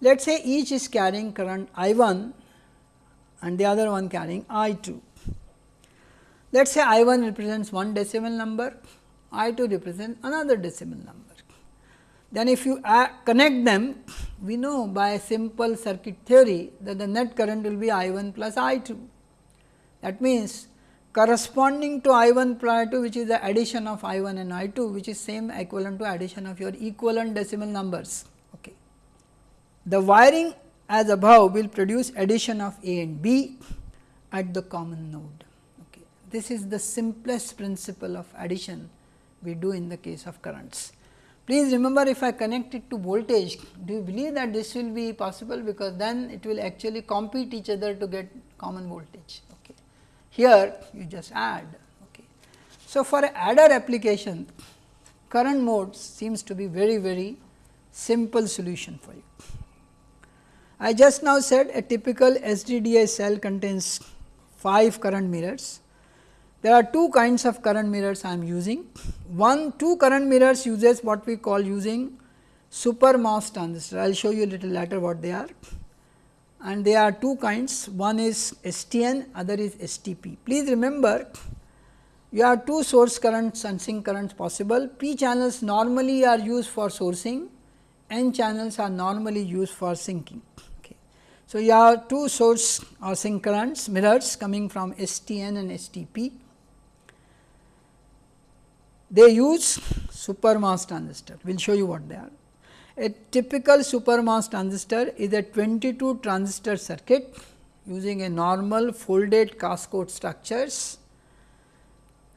Let us say each is carrying current I 1 and the other one carrying I 2. Let us say I 1 represents one decimal number, I 2 represents another decimal number. then if you connect them, we know by simple circuit theory that the net current will be I 1 plus I 2. That means, corresponding to I 1 plus I 2 which is the addition of I 1 and I 2 which is same equivalent to addition of your equivalent decimal numbers. Okay. The wiring as above will produce addition of A and B at the common node. Okay. This is the simplest principle of addition we do in the case of currents. Please remember if I connect it to voltage, do you believe that this will be possible because then it will actually compete each other to get common voltage. Here you just add. Okay. So, for adder application current mode seems to be very very simple solution for you. I just now said a typical SDDA cell contains 5 current mirrors there are two kinds of current mirrors I am using. One, two current mirrors uses what we call using super MOS transistor. I will show you a little later what they are. And there are two kinds, one is STN, other is STP. Please remember, you have two source currents and sink currents possible. P channels normally are used for sourcing, N channels are normally used for sinking. Okay. So, you have two source or sink currents mirrors coming from STN and STP they use super MOS transistor. We will show you what they are. A typical super MOS transistor is a 22 transistor circuit using a normal folded cascode structures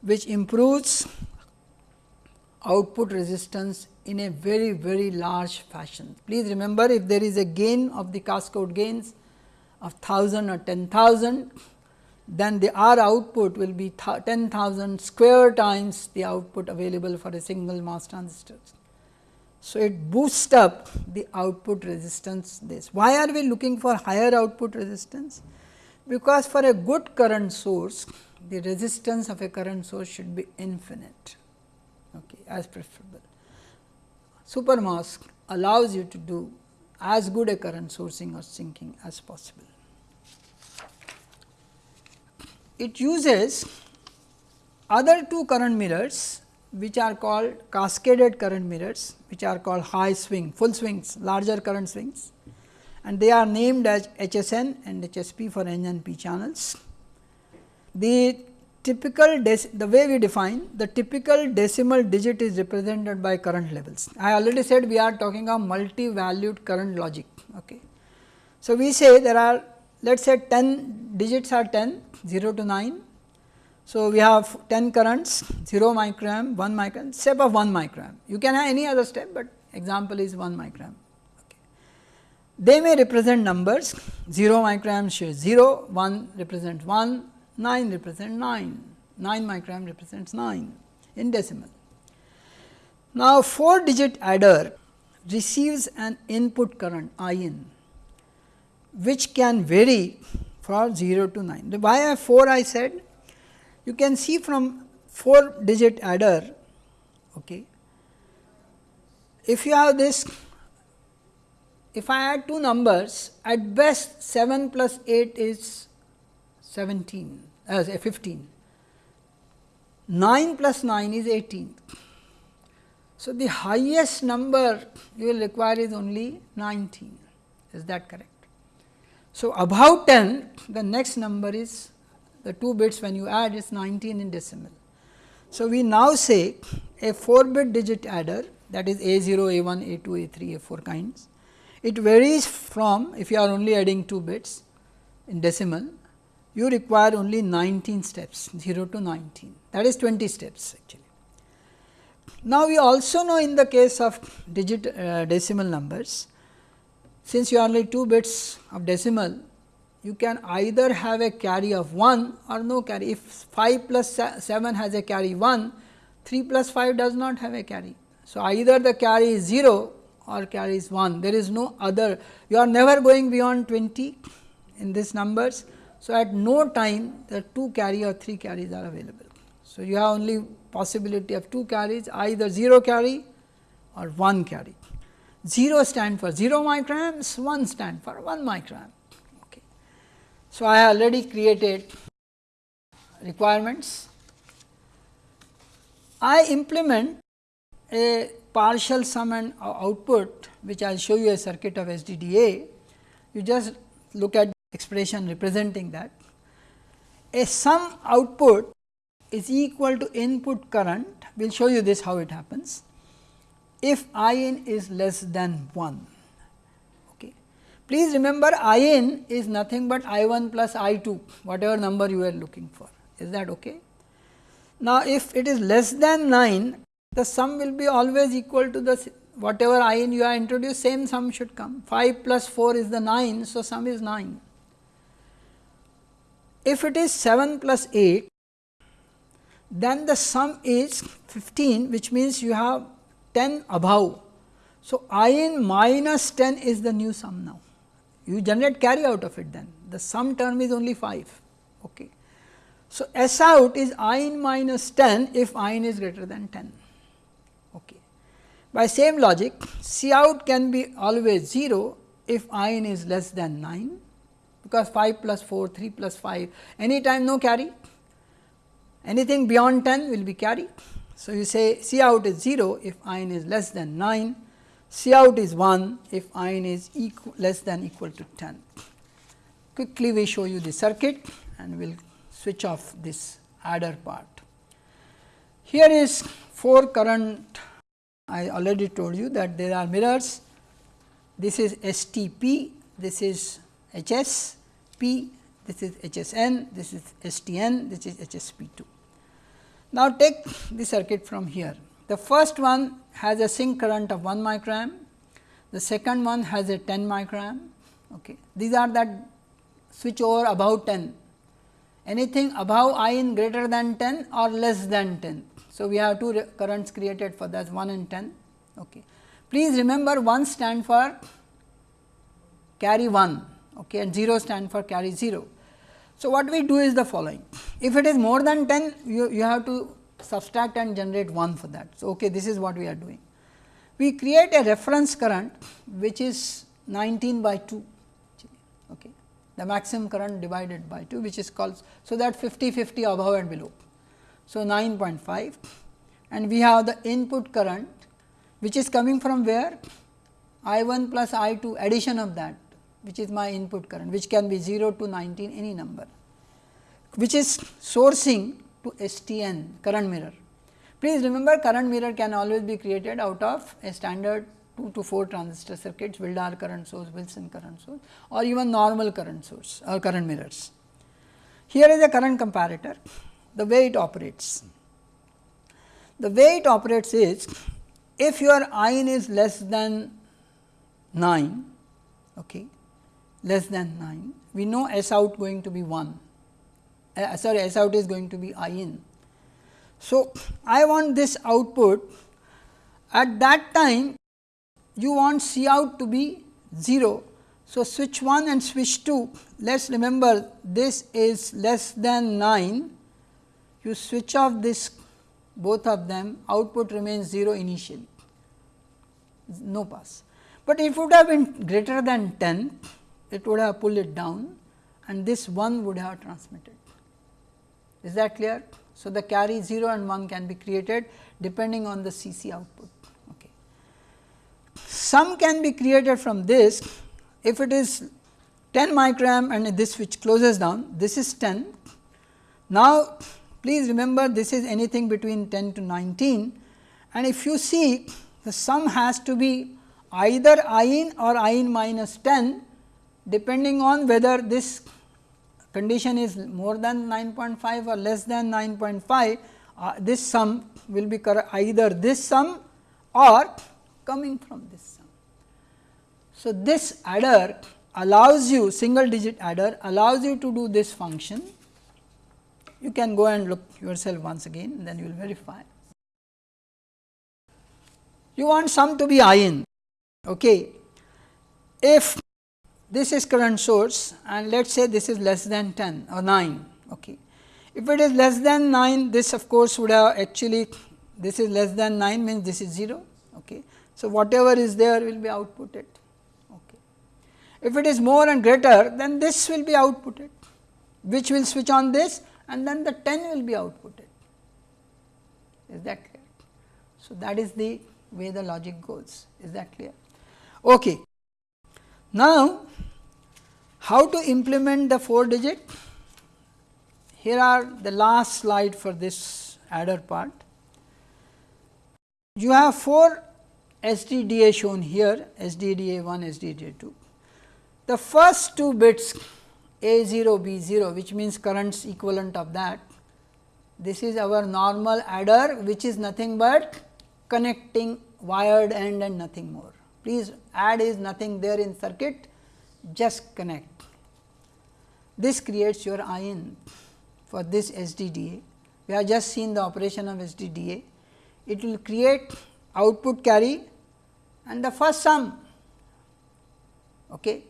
which improves output resistance in a very very large fashion. Please remember if there is a gain of the cascode gains of 1000 or 10,000 then the R output will be 10,000 square times the output available for a single MOS transistor. So, it boosts up the output resistance this. Why are we looking for higher output resistance? Because for a good current source, the resistance of a current source should be infinite okay, as preferable. Super MOS allows you to do as good a current sourcing or sinking as possible it uses other two current mirrors which are called cascaded current mirrors which are called high swing full swings larger current swings and they are named as HSN and HSP for N and P channels. The typical the way we define the typical decimal digit is represented by current levels. I already said we are talking of multi valued current logic. Okay. So, we say there are let us say 10 digits are 10 0 to 9. So, we have 10 currents 0 microamp 1 microamp step of 1 microamp you can have any other step, but example is 1 microamp. Okay. They may represent numbers 0 microamp shows 0 1 represents 1 9 represents 9 9 microamp represents 9 in decimal. Now, 4 digit adder receives an input current I in which can vary from 0 to 9. Why I 4 I said? You can see from 4 digit adder, okay. if you have this, if I add two numbers at best 7 plus 8 is 17 as uh, 15, 9 plus 9 is 18. So, the highest number you will require is only 19 is that correct? So, above 10 the next number is the 2 bits when you add is 19 in decimal. So, we now say a 4 bit digit adder that is A 0, A 1, A 2, A 3, A 4 kinds. It varies from if you are only adding 2 bits in decimal you require only 19 steps 0 to 19 that is 20 steps actually. Now, we also know in the case of digit uh, decimal numbers since you are only 2 bits of decimal, you can either have a carry of 1 or no carry. If 5 plus 7 has a carry 1, 3 plus 5 does not have a carry. So, either the carry is 0 or carry is 1, there is no other, you are never going beyond 20 in these numbers. So, at no time the 2 carry or 3 carries are available. So, you have only possibility of 2 carries either 0 carry or 1 carry. 0 stand for 0 micrograms, 1 stand for 1 microamp. So, I already created requirements. I implement a partial sum and output which I will show you a circuit of SDDA, you just look at the expression representing that. A sum output is equal to input current, we will show you this how it happens, if I n is less than 1. Please remember I n is nothing but I 1 plus I 2, whatever number you are looking for, is that okay? Now, if it is less than 9, the sum will be always equal to the whatever i n you are introduced same sum should come 5 plus 4 is the 9. So, sum is 9. If it is 7 plus 8 then the sum is 15 which means you have 10 above. So, i n minus 10 is the new sum now you generate carry out of it then the sum term is only 5. Okay. So, S out is i n minus 10 if i n is greater than 10. Okay. By same logic, C out can be always 0 if i n is less than 9, because 5 plus 4, 3 plus 5, any time no carry, anything beyond 10 will be carry. So, you say C out is 0 if i n is less than 9, C out is 1 if i n is equal less than equal to 10. Quickly we show you the circuit and we will switch off this adder part. Here is 4 current I already told you that there are mirrors this is STP this is HSP this is HSN this is STN this is HSP2. Now, take the circuit from here the first one has a sink current of 1 microamp the second one has a 10 microamp okay. these are that switch over above 10 anything above I in greater than 10 or less than 10 so, we have two currents created for that 1 and 10. Okay. Please remember 1 stand for carry 1 okay, and 0 stand for carry 0. So, what we do is the following if it is more than 10 you, you have to subtract and generate 1 for that. So, okay, this is what we are doing. We create a reference current which is 19 by 2 okay, the maximum current divided by 2 which is called. So, that 50 50 above and below. So, 9.5 and we have the input current which is coming from where I 1 plus I 2 addition of that which is my input current which can be 0 to 19 any number which is sourcing to STN current mirror. Please remember current mirror can always be created out of a standard 2 to 4 transistor circuits, Widlar current source, Wilson current source or even normal current source or current mirrors. Here is a current comparator the way it operates. The way it operates is if your ion is less than 9, okay, less than 9, we know S out going to be 1, uh, sorry S out is going to be I in. So, I want this output at that time you want C out to be 0. So, switch 1 and switch 2 let us remember this is less than 9 you switch off this both of them output remains 0 initially no pass. But if it would have been greater than 10 it would have pulled it down and this 1 would have transmitted is that clear. So, the carry 0 and 1 can be created depending on the CC output. Okay. Some can be created from this if it is 10 microamp and this switch closes down this is 10. Now, Please remember this is anything between 10 to 19 and if you see the sum has to be either i in or i in minus 10 depending on whether this condition is more than 9.5 or less than 9.5 uh, this sum will be either this sum or coming from this sum. So, this adder allows you single digit adder allows you to do this function you can go and look yourself once again then you will verify. You want sum to be I in. Okay. If this is current source and let us say this is less than 10 or 9. Okay. If it is less than 9 this of course would have actually this is less than 9 means this is 0. Okay. So, whatever is there will be outputted. Okay. If it is more and greater then this will be outputted which will switch on this and then the 10 will be outputted is that clear. So, that is the way the logic goes is that clear. Okay. Now, how to implement the 4 digit? Here are the last slide for this adder part. You have 4 SDDA shown here SDDA 1, SDDA 2. The first two bits A 0, B 0 which means currents equivalent of that. This is our normal adder which is nothing but connecting wired end and nothing more. Please add is nothing there in circuit just connect. This creates your IN for this SDDA. We have just seen the operation of SDDA. It will create output carry and the first sum. Okay.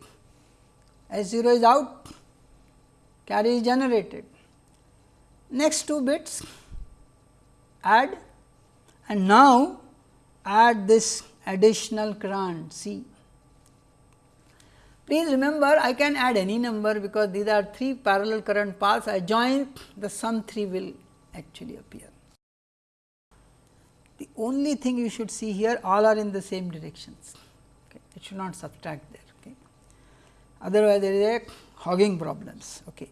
S 0 is out, carry is generated. Next two bits add and now add this additional current C. Please remember I can add any number because these are 3 parallel current paths I join the sum 3 will actually appear. The only thing you should see here all are in the same directions okay. it should not subtract there okay. otherwise there is a hogging problems. Okay.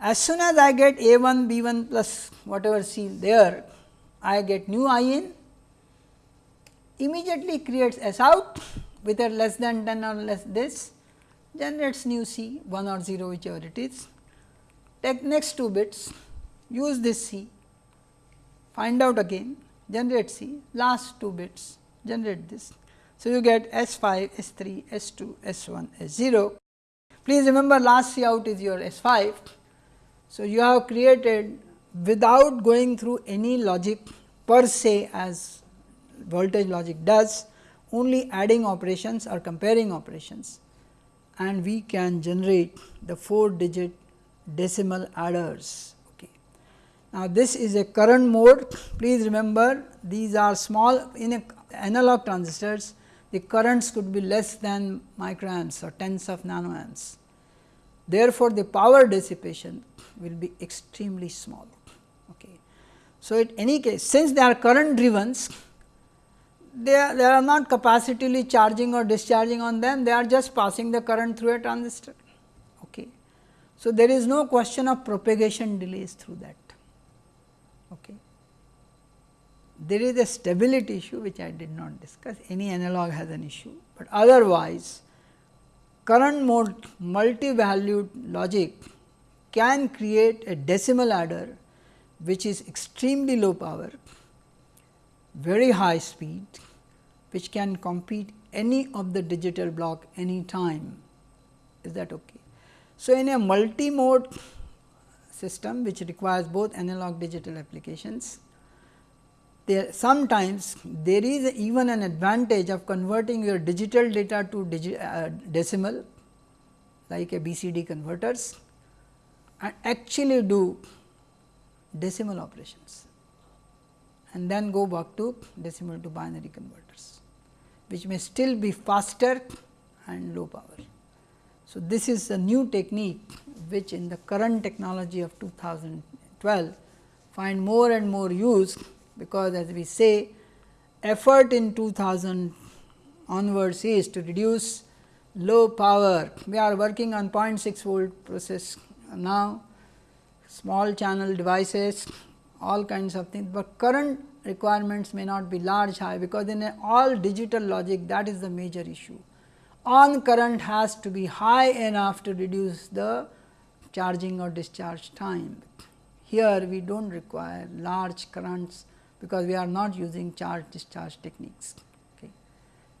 As soon as I get A 1 B 1 plus whatever C there I get new I in immediately creates S out whether less than 10 or less this generates new C 1 or 0 whichever it is. Take next 2 bits use this C find out again generate C last 2 bits generate this. So, you get S 5, S 3, S 2, S 1, S 0. Please remember last C out is your S 5. So, you have created without going through any logic per se as voltage logic does only adding operations or comparing operations and we can generate the 4 digit decimal adders. Okay. Now, this is a current mode please remember these are small in analog transistors the currents could be less than microamps or tens of nanoamps. Therefore, the power dissipation will be extremely small. Okay. So, in any case since they are current driven they are, not capacitively charging or discharging on them, they are just passing the current through a transistor. Okay. So, there is no question of propagation delays through that. Okay. There is a stability issue which I did not discuss, any analog has an issue, but otherwise current mode multi-valued logic can create a decimal adder which is extremely low power very high speed which can compete any of the digital block any time is that okay. So, in a multi-mode system which requires both analog digital applications there sometimes there is even an advantage of converting your digital data to digi uh, decimal like a BCD converters and actually do decimal operations and then go back to decimal to binary converters, which may still be faster and low power. So, this is a new technique which in the current technology of 2012 find more and more use, because as we say effort in 2000 onwards is to reduce low power. We are working on 0.6 volt process now, small channel devices all kinds of things, but current requirements may not be large high because in all digital logic that is the major issue. On current has to be high enough to reduce the charging or discharge time. Here we do not require large currents because we are not using charge discharge techniques. Okay.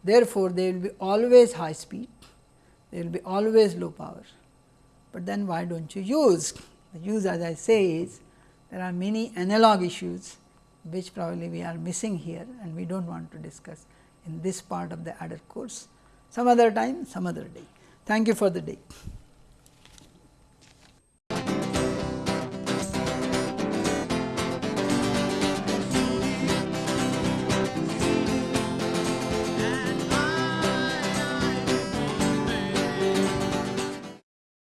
Therefore, they will be always high speed, they will be always low power, but then why do not you use? The use as I say is there are many analog issues which probably we are missing here and we do not want to discuss in this part of the adder course some other time some other day. Thank you for the day.